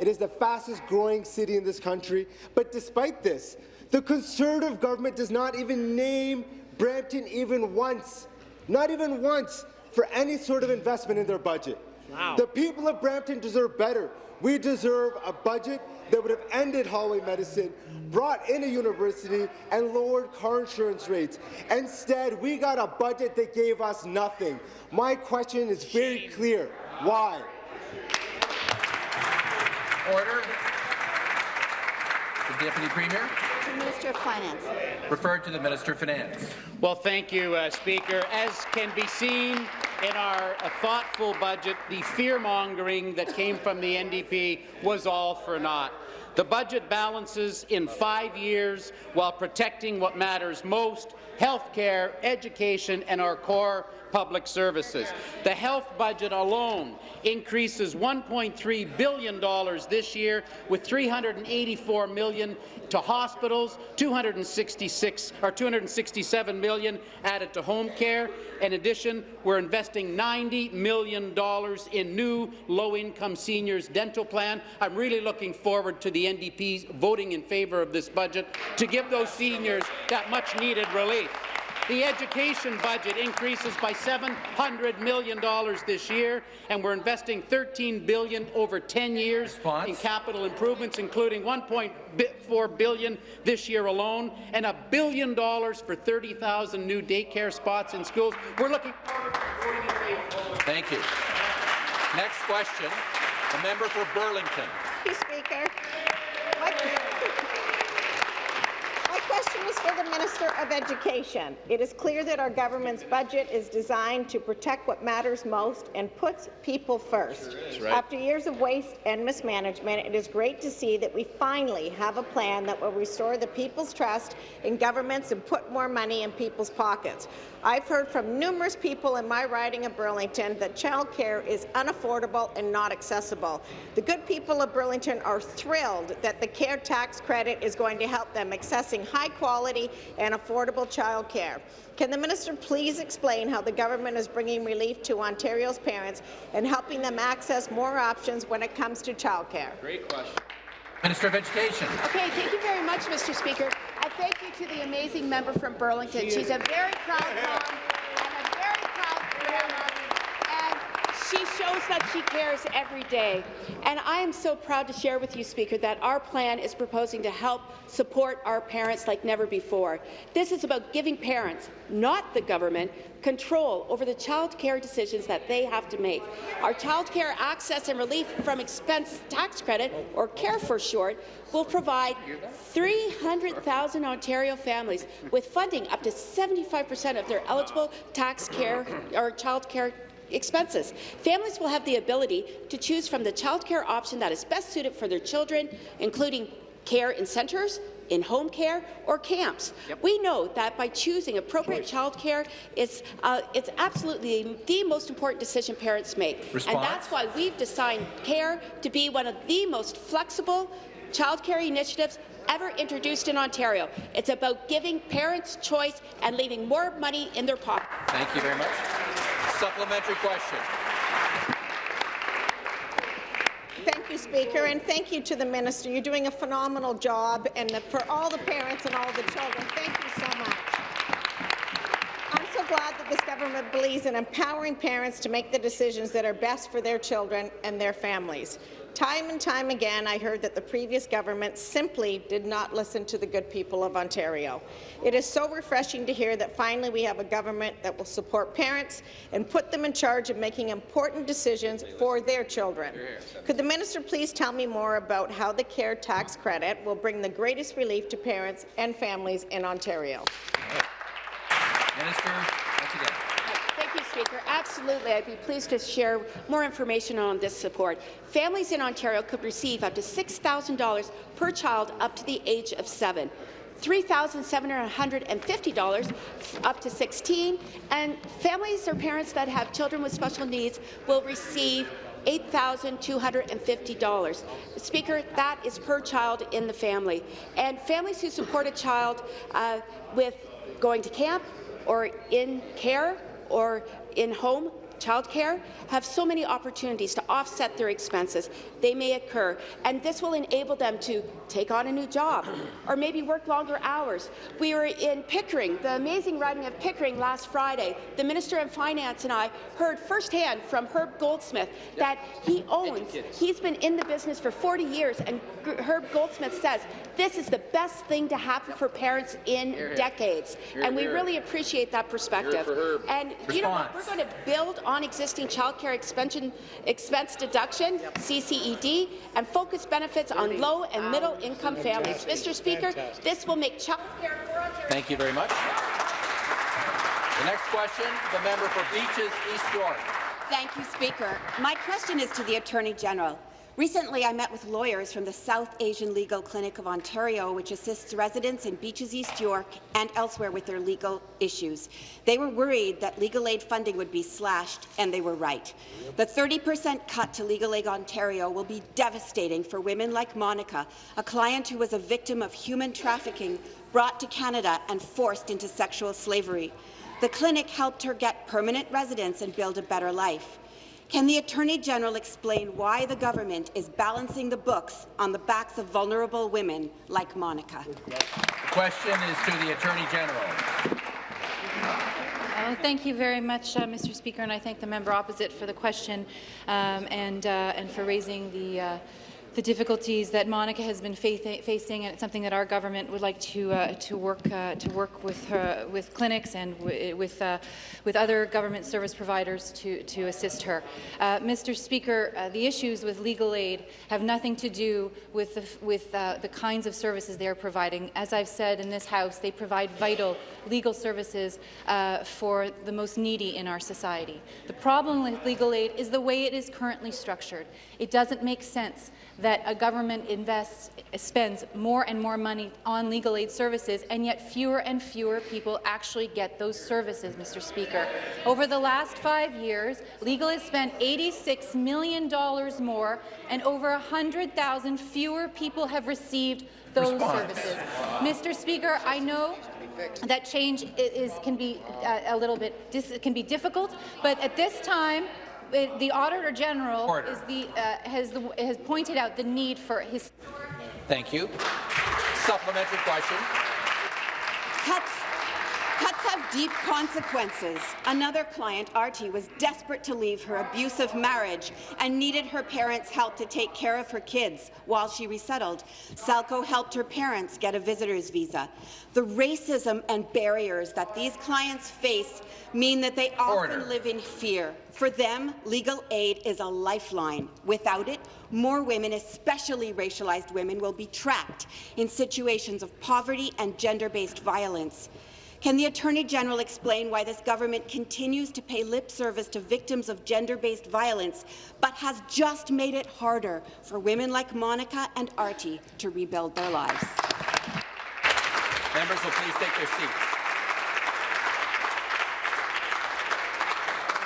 It is the fastest growing city in this country. But despite this, the Conservative government does not even name Brampton even once, not even once, for any sort of investment in their budget. Wow. The people of Brampton deserve better. We deserve a budget that would have ended hallway medicine, brought in a university, and lowered car insurance rates. Instead, we got a budget that gave us nothing. My question is very clear. Why? Order. The Deputy Premier. The Minister of Finance. Referred to the Minister of Finance. Well, thank you, uh, Speaker. As can be seen in our uh, thoughtful budget, the fear-mongering that came from the NDP was all for naught. The budget balances in five years while protecting what matters most, health care, education, and our core public services. The health budget alone increases $1.3 billion this year, with 384 million to hospitals, 266 or 267 million added to home care. In addition, we're investing $90 million in new low-income seniors dental plan. I'm really looking forward to the NDP's voting in favour of this budget to give those seniors that much-needed relief. The education budget increases by $700 million this year, and we're investing 13 billion over 10 years Response. in capital improvements, including $1.4 billion this year alone, and a billion dollars for 30,000 new daycare spots in schools. We're looking forward to voting in. Thank you. Next question, the member for Burlington. Thank you, Speaker. Question is for the Minister of Education. It is clear that our government's budget is designed to protect what matters most and puts people first. Right. After years of waste and mismanagement, it is great to see that we finally have a plan that will restore the people's trust in governments and put more money in people's pockets. I've heard from numerous people in my riding of Burlington that childcare is unaffordable and not accessible. The good people of Burlington are thrilled that the CARE tax credit is going to help them accessing high-quality and affordable childcare. Can the minister please explain how the government is bringing relief to Ontario's parents and helping them access more options when it comes to childcare? Great question. Minister of Education. Okay, thank you very much, Mr. Speaker. I thank you to the amazing member from Burlington. She's a very proud mom and a very proud grandma, and she shows that she cares every day. And I am so proud to share with you, Speaker, that our plan is proposing to help support our parents like never before. This is about giving parents, not the government, control over the child care decisions that they have to make. Our child care access and relief from expense tax credit, or CARE for short, will provide 300,000 Ontario families with funding up to 75 percent of their eligible tax care or child care expenses. Families will have the ability to choose from the child care option that is best suited for their children, including care in centres, in home care or camps. Yep. We know that by choosing appropriate child care, it's, uh, it's absolutely the most important decision parents make. Response. And that's why we've designed CARE to be one of the most flexible child care initiatives ever introduced in Ontario. It's about giving parents choice and leaving more money in their pocket. Thank you very much. Supplementary question. Thank you, Speaker, and thank you to the minister. You're doing a phenomenal job, and for all the parents and all the children, thank you so much. I'm so glad that this government believes in empowering parents to make the decisions that are best for their children and their families. Time and time again, I heard that the previous government simply did not listen to the good people of Ontario. It is so refreshing to hear that finally we have a government that will support parents and put them in charge of making important decisions for their children. Could the minister please tell me more about how the CARE tax credit will bring the greatest relief to parents and families in Ontario? Minister, once again. Thank you, Speaker. Absolutely, I'd be pleased to share more information on this support. Families in Ontario could receive up to $6,000 per child up to the age of seven. $3,750 up to 16, and families or parents that have children with special needs will receive $8,250. Speaker, that is per child in the family. And families who support a child uh, with going to camp or in care or in home childcare have so many opportunities to offset their expenses. They may occur, and this will enable them to take on a new job or maybe work longer hours. We were in Pickering, the amazing riding of Pickering last Friday. The Minister of Finance and I heard firsthand from Herb Goldsmith that he owns, he's been in the business for 40 years, and Herb Goldsmith says this is the best thing to happen for parents in decades. And we really appreciate that perspective. And you know what? We're going to build on on existing childcare expense deduction, CCED, and focus benefits on low and middle income families. Mr. Speaker, this will make childcare for Thank you very much. The next question, the member for Beaches, East York. Thank you, Speaker. My question is to the Attorney General. Recently, I met with lawyers from the South Asian Legal Clinic of Ontario, which assists residents in Beaches East York and elsewhere with their legal issues. They were worried that legal aid funding would be slashed, and they were right. The 30 per cent cut to Legal Aid Ontario will be devastating for women like Monica, a client who was a victim of human trafficking, brought to Canada and forced into sexual slavery. The clinic helped her get permanent residence and build a better life. Can the Attorney General explain why the government is balancing the books on the backs of vulnerable women like Monica? The question is to the Attorney General. Oh, thank you very much, uh, Mr. Speaker, and I thank the member opposite for the question um, and, uh, and for raising the uh, the difficulties that Monica has been facing, and it's something that our government would like to uh, to work uh, to work with her, with clinics and with uh, with other government service providers to to assist her. Uh, Mr. Speaker, uh, the issues with legal aid have nothing to do with the, with uh, the kinds of services they are providing. As I've said in this House, they provide vital legal services for the most needy in our society. The problem with legal aid is the way it is currently structured. It doesn't make sense that a government invests, spends more and more money on legal aid services, and yet fewer and fewer people actually get those services, Mr. Speaker. Over the last five years, legal has spent $86 million more, and over 100,000 fewer people have received those Response. services. Mr. Speaker, I know that change is, can be uh, a little bit can be difficult, but at this time, it, the Auditor General the, uh, has, the, has pointed out the need for his. Thank you. Supplementary question. Cuts Cuts have deep consequences. Another client, Artie, was desperate to leave her abusive marriage and needed her parents' help to take care of her kids while she resettled. Salco helped her parents get a visitor's visa. The racism and barriers that these clients face mean that they often live in fear. For them, legal aid is a lifeline. Without it, more women, especially racialized women, will be trapped in situations of poverty and gender-based violence. Can the Attorney General explain why this government continues to pay lip service to victims of gender-based violence, but has just made it harder for women like Monica and Artie to rebuild their lives? Members will please take their seats.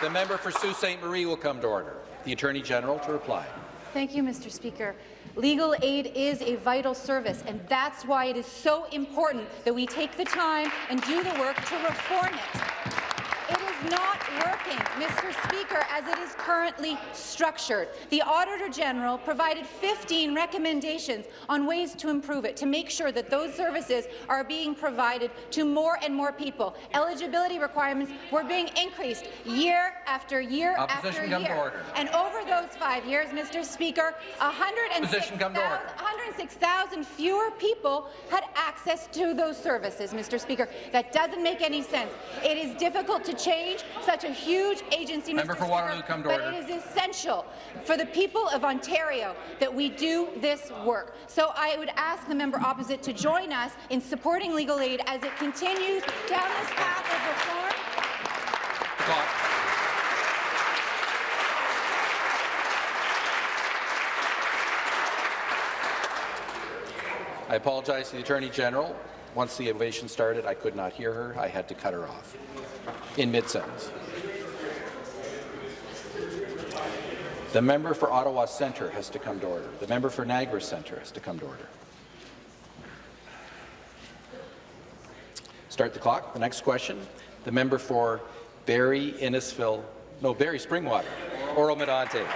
The member for Sault Ste. Marie will come to order. The Attorney General to reply. Thank you, Mr. Speaker. Legal aid is a vital service, and that's why it is so important that we take the time and do the work to reform it. Not working, Mr. Speaker, as it is currently structured. The Auditor General provided 15 recommendations on ways to improve it, to make sure that those services are being provided to more and more people. Eligibility requirements were being increased year after year Opposition after year. And over those five years, Mr. Speaker, 106,000 fewer people had access to those services, Mr. Speaker. That doesn't make any sense. It is difficult to change such a huge agency, Member Mr. for Waterloo, come to but order. it is essential for the people of Ontario that we do this work. So I would ask the member opposite to join us in supporting legal aid as it continues down this path of reform. Clock. I apologize to the Attorney General. Once the ovation started, I could not hear her. I had to cut her off in mid-sentence. The member for Ottawa Centre has to come to order. The member for Niagara Centre has to come to order. Start the clock. The next question. The member for Barrie Innisfil, no, Barrie Springwater, Oro-Medonte.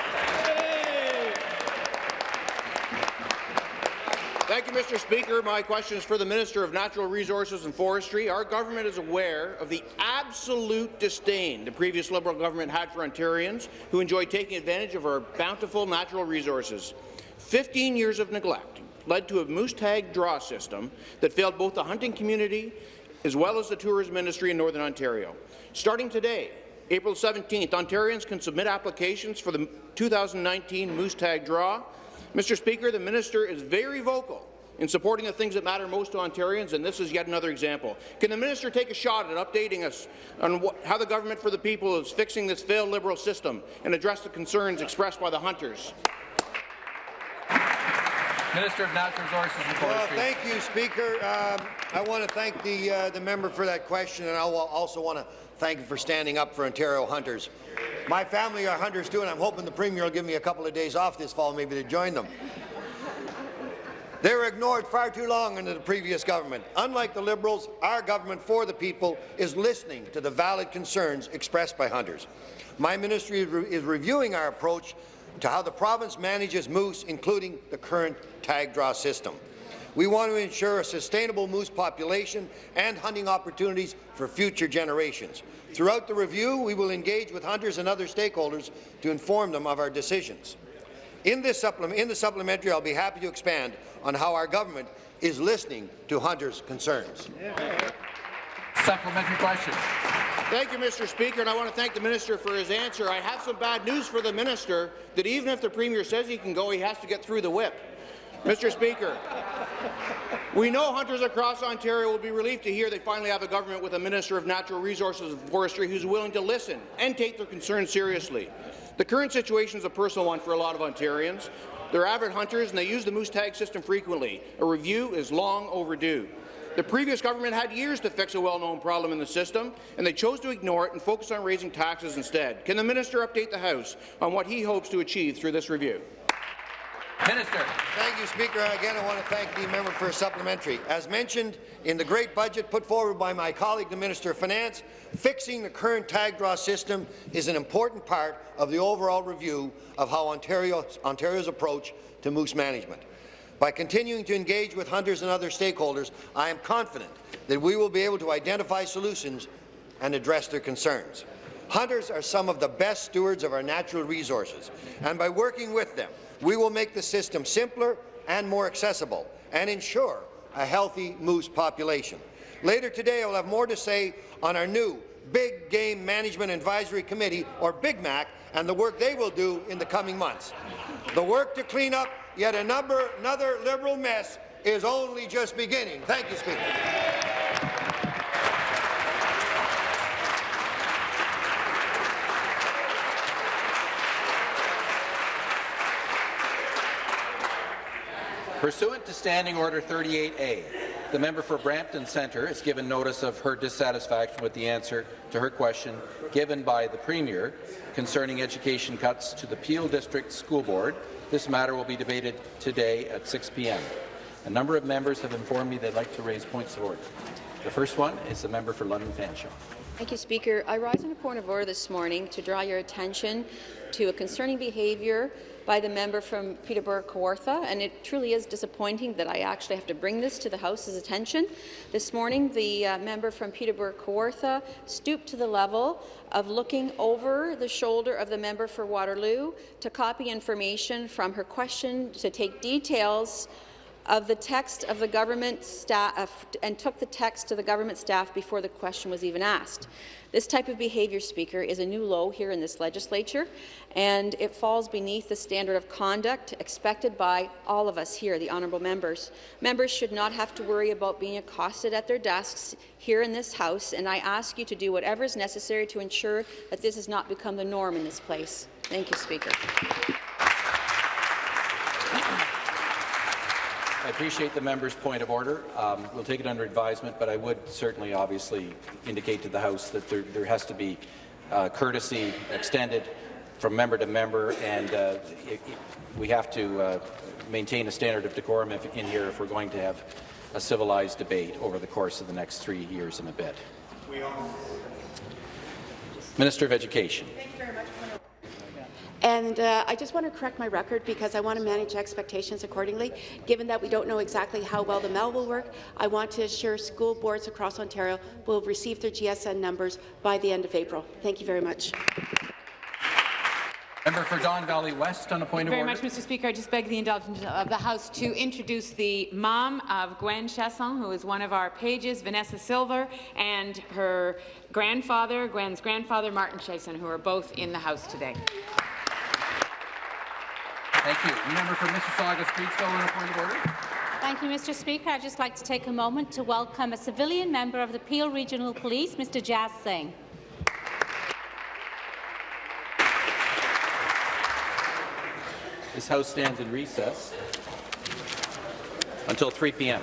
Thank you, Mr. Speaker. My question is for the Minister of Natural Resources and Forestry. Our government is aware of the absolute disdain the previous Liberal government had for Ontarians who enjoy taking advantage of our bountiful natural resources. Fifteen years of neglect led to a moose tag draw system that failed both the hunting community as well as the tourism industry in Northern Ontario. Starting today, April 17th, Ontarians can submit applications for the 2019 moose tag draw Mr. Speaker, the minister is very vocal in supporting the things that matter most to Ontarians, and this is yet another example. Can the minister take a shot at updating us on what, how the government for the people is fixing this failed Liberal system and address the concerns expressed by the hunters? Minister of Natural Resources and Well, thank you, Speaker. Um, I want to thank the, uh, the member for that question, and I also want to thank you for standing up for Ontario hunters. My family are hunters too, and I'm hoping the Premier will give me a couple of days off this fall maybe to join them. They were ignored far too long under the previous government. Unlike the Liberals, our government for the people is listening to the valid concerns expressed by hunters. My ministry is, re is reviewing our approach to how the province manages moose, including the current tag draw system. We want to ensure a sustainable moose population and hunting opportunities for future generations. Throughout the review, we will engage with hunters and other stakeholders to inform them of our decisions. In, this supplement, in the supplementary, I'll be happy to expand on how our government is listening to hunters' concerns. Supplementary question. Thank you, Mr. Speaker, and I want to thank the minister for his answer. I have some bad news for the minister, that even if the Premier says he can go, he has to get through the whip. Mr. Speaker, we know hunters across Ontario will be relieved to hear they finally have a government with a Minister of Natural Resources and Forestry who's willing to listen and take their concerns seriously. The current situation is a personal one for a lot of Ontarians. They're avid hunters and they use the moose tag system frequently. A review is long overdue. The previous government had years to fix a well-known problem in the system, and they chose to ignore it and focus on raising taxes instead. Can the minister update the House on what he hopes to achieve through this review? Minister. Thank you, Speaker. Again, I want to thank the member for a supplementary. As mentioned in the great budget put forward by my colleague, the Minister of Finance, fixing the current tag draw system is an important part of the overall review of how Ontario, Ontario's approach to moose management. By continuing to engage with hunters and other stakeholders, I am confident that we will be able to identify solutions and address their concerns. Hunters are some of the best stewards of our natural resources, and by working with them, we will make the system simpler and more accessible and ensure a healthy moose population. Later today, I will have more to say on our new Big Game Management Advisory Committee, or Big Mac, and the work they will do in the coming months. The work to clean up yet a number, another Liberal mess is only just beginning. Thank you, Speaker. Pursuant to Standing Order 38A, the member for Brampton Centre has given notice of her dissatisfaction with the answer to her question given by the Premier concerning education cuts to the Peel District School Board. This matter will be debated today at 6 p.m. A number of members have informed me they'd like to raise points of order. The first one is the member for London Fanshawe. Thank you, Speaker. I rise on a point of order this morning to draw your attention to a concerning behaviour by the member from Peterborough Kawartha, and it truly is disappointing that I actually have to bring this to the House's attention. This morning, the uh, member from Peterborough Kawartha stooped to the level of looking over the shoulder of the member for Waterloo to copy information from her question to take details of the text of the government staff and took the text to the government staff before the question was even asked. This type of behaviour, Speaker, is a new low here in this legislature, and it falls beneath the standard of conduct expected by all of us here, the honourable members. Members should not have to worry about being accosted at their desks here in this House, and I ask you to do whatever is necessary to ensure that this has not become the norm in this place. Thank you, Speaker. I appreciate the member's point of order. Um, we'll take it under advisement, but I would certainly obviously indicate to the House that there, there has to be uh, courtesy extended from member to member, and uh, it, it, we have to uh, maintain a standard of decorum if, in here if we're going to have a civilized debate over the course of the next three years and a bit. Minister of Education. And uh, I just want to correct my record because I want to manage expectations accordingly. Given that we don't know exactly how well the MEL will work, I want to assure school boards across Ontario will receive their GSN numbers by the end of April. Thank you very much. Member for Don Valley West on a point Thank you of very order. much, Mr. Speaker. I just beg the indulgence of the House to introduce the mom of Gwen Chesson, who is one of our pages, Vanessa Silver, and her grandfather, Gwen's grandfather, Martin Chesson, who are both in the House today. Thank you. Member for Mississauga Streetsville on a point of order. Thank you, Mr. Speaker. I'd just like to take a moment to welcome a civilian member of the Peel Regional Police, Mr. Jazz Singh. This House stands in recess until 3 p.m.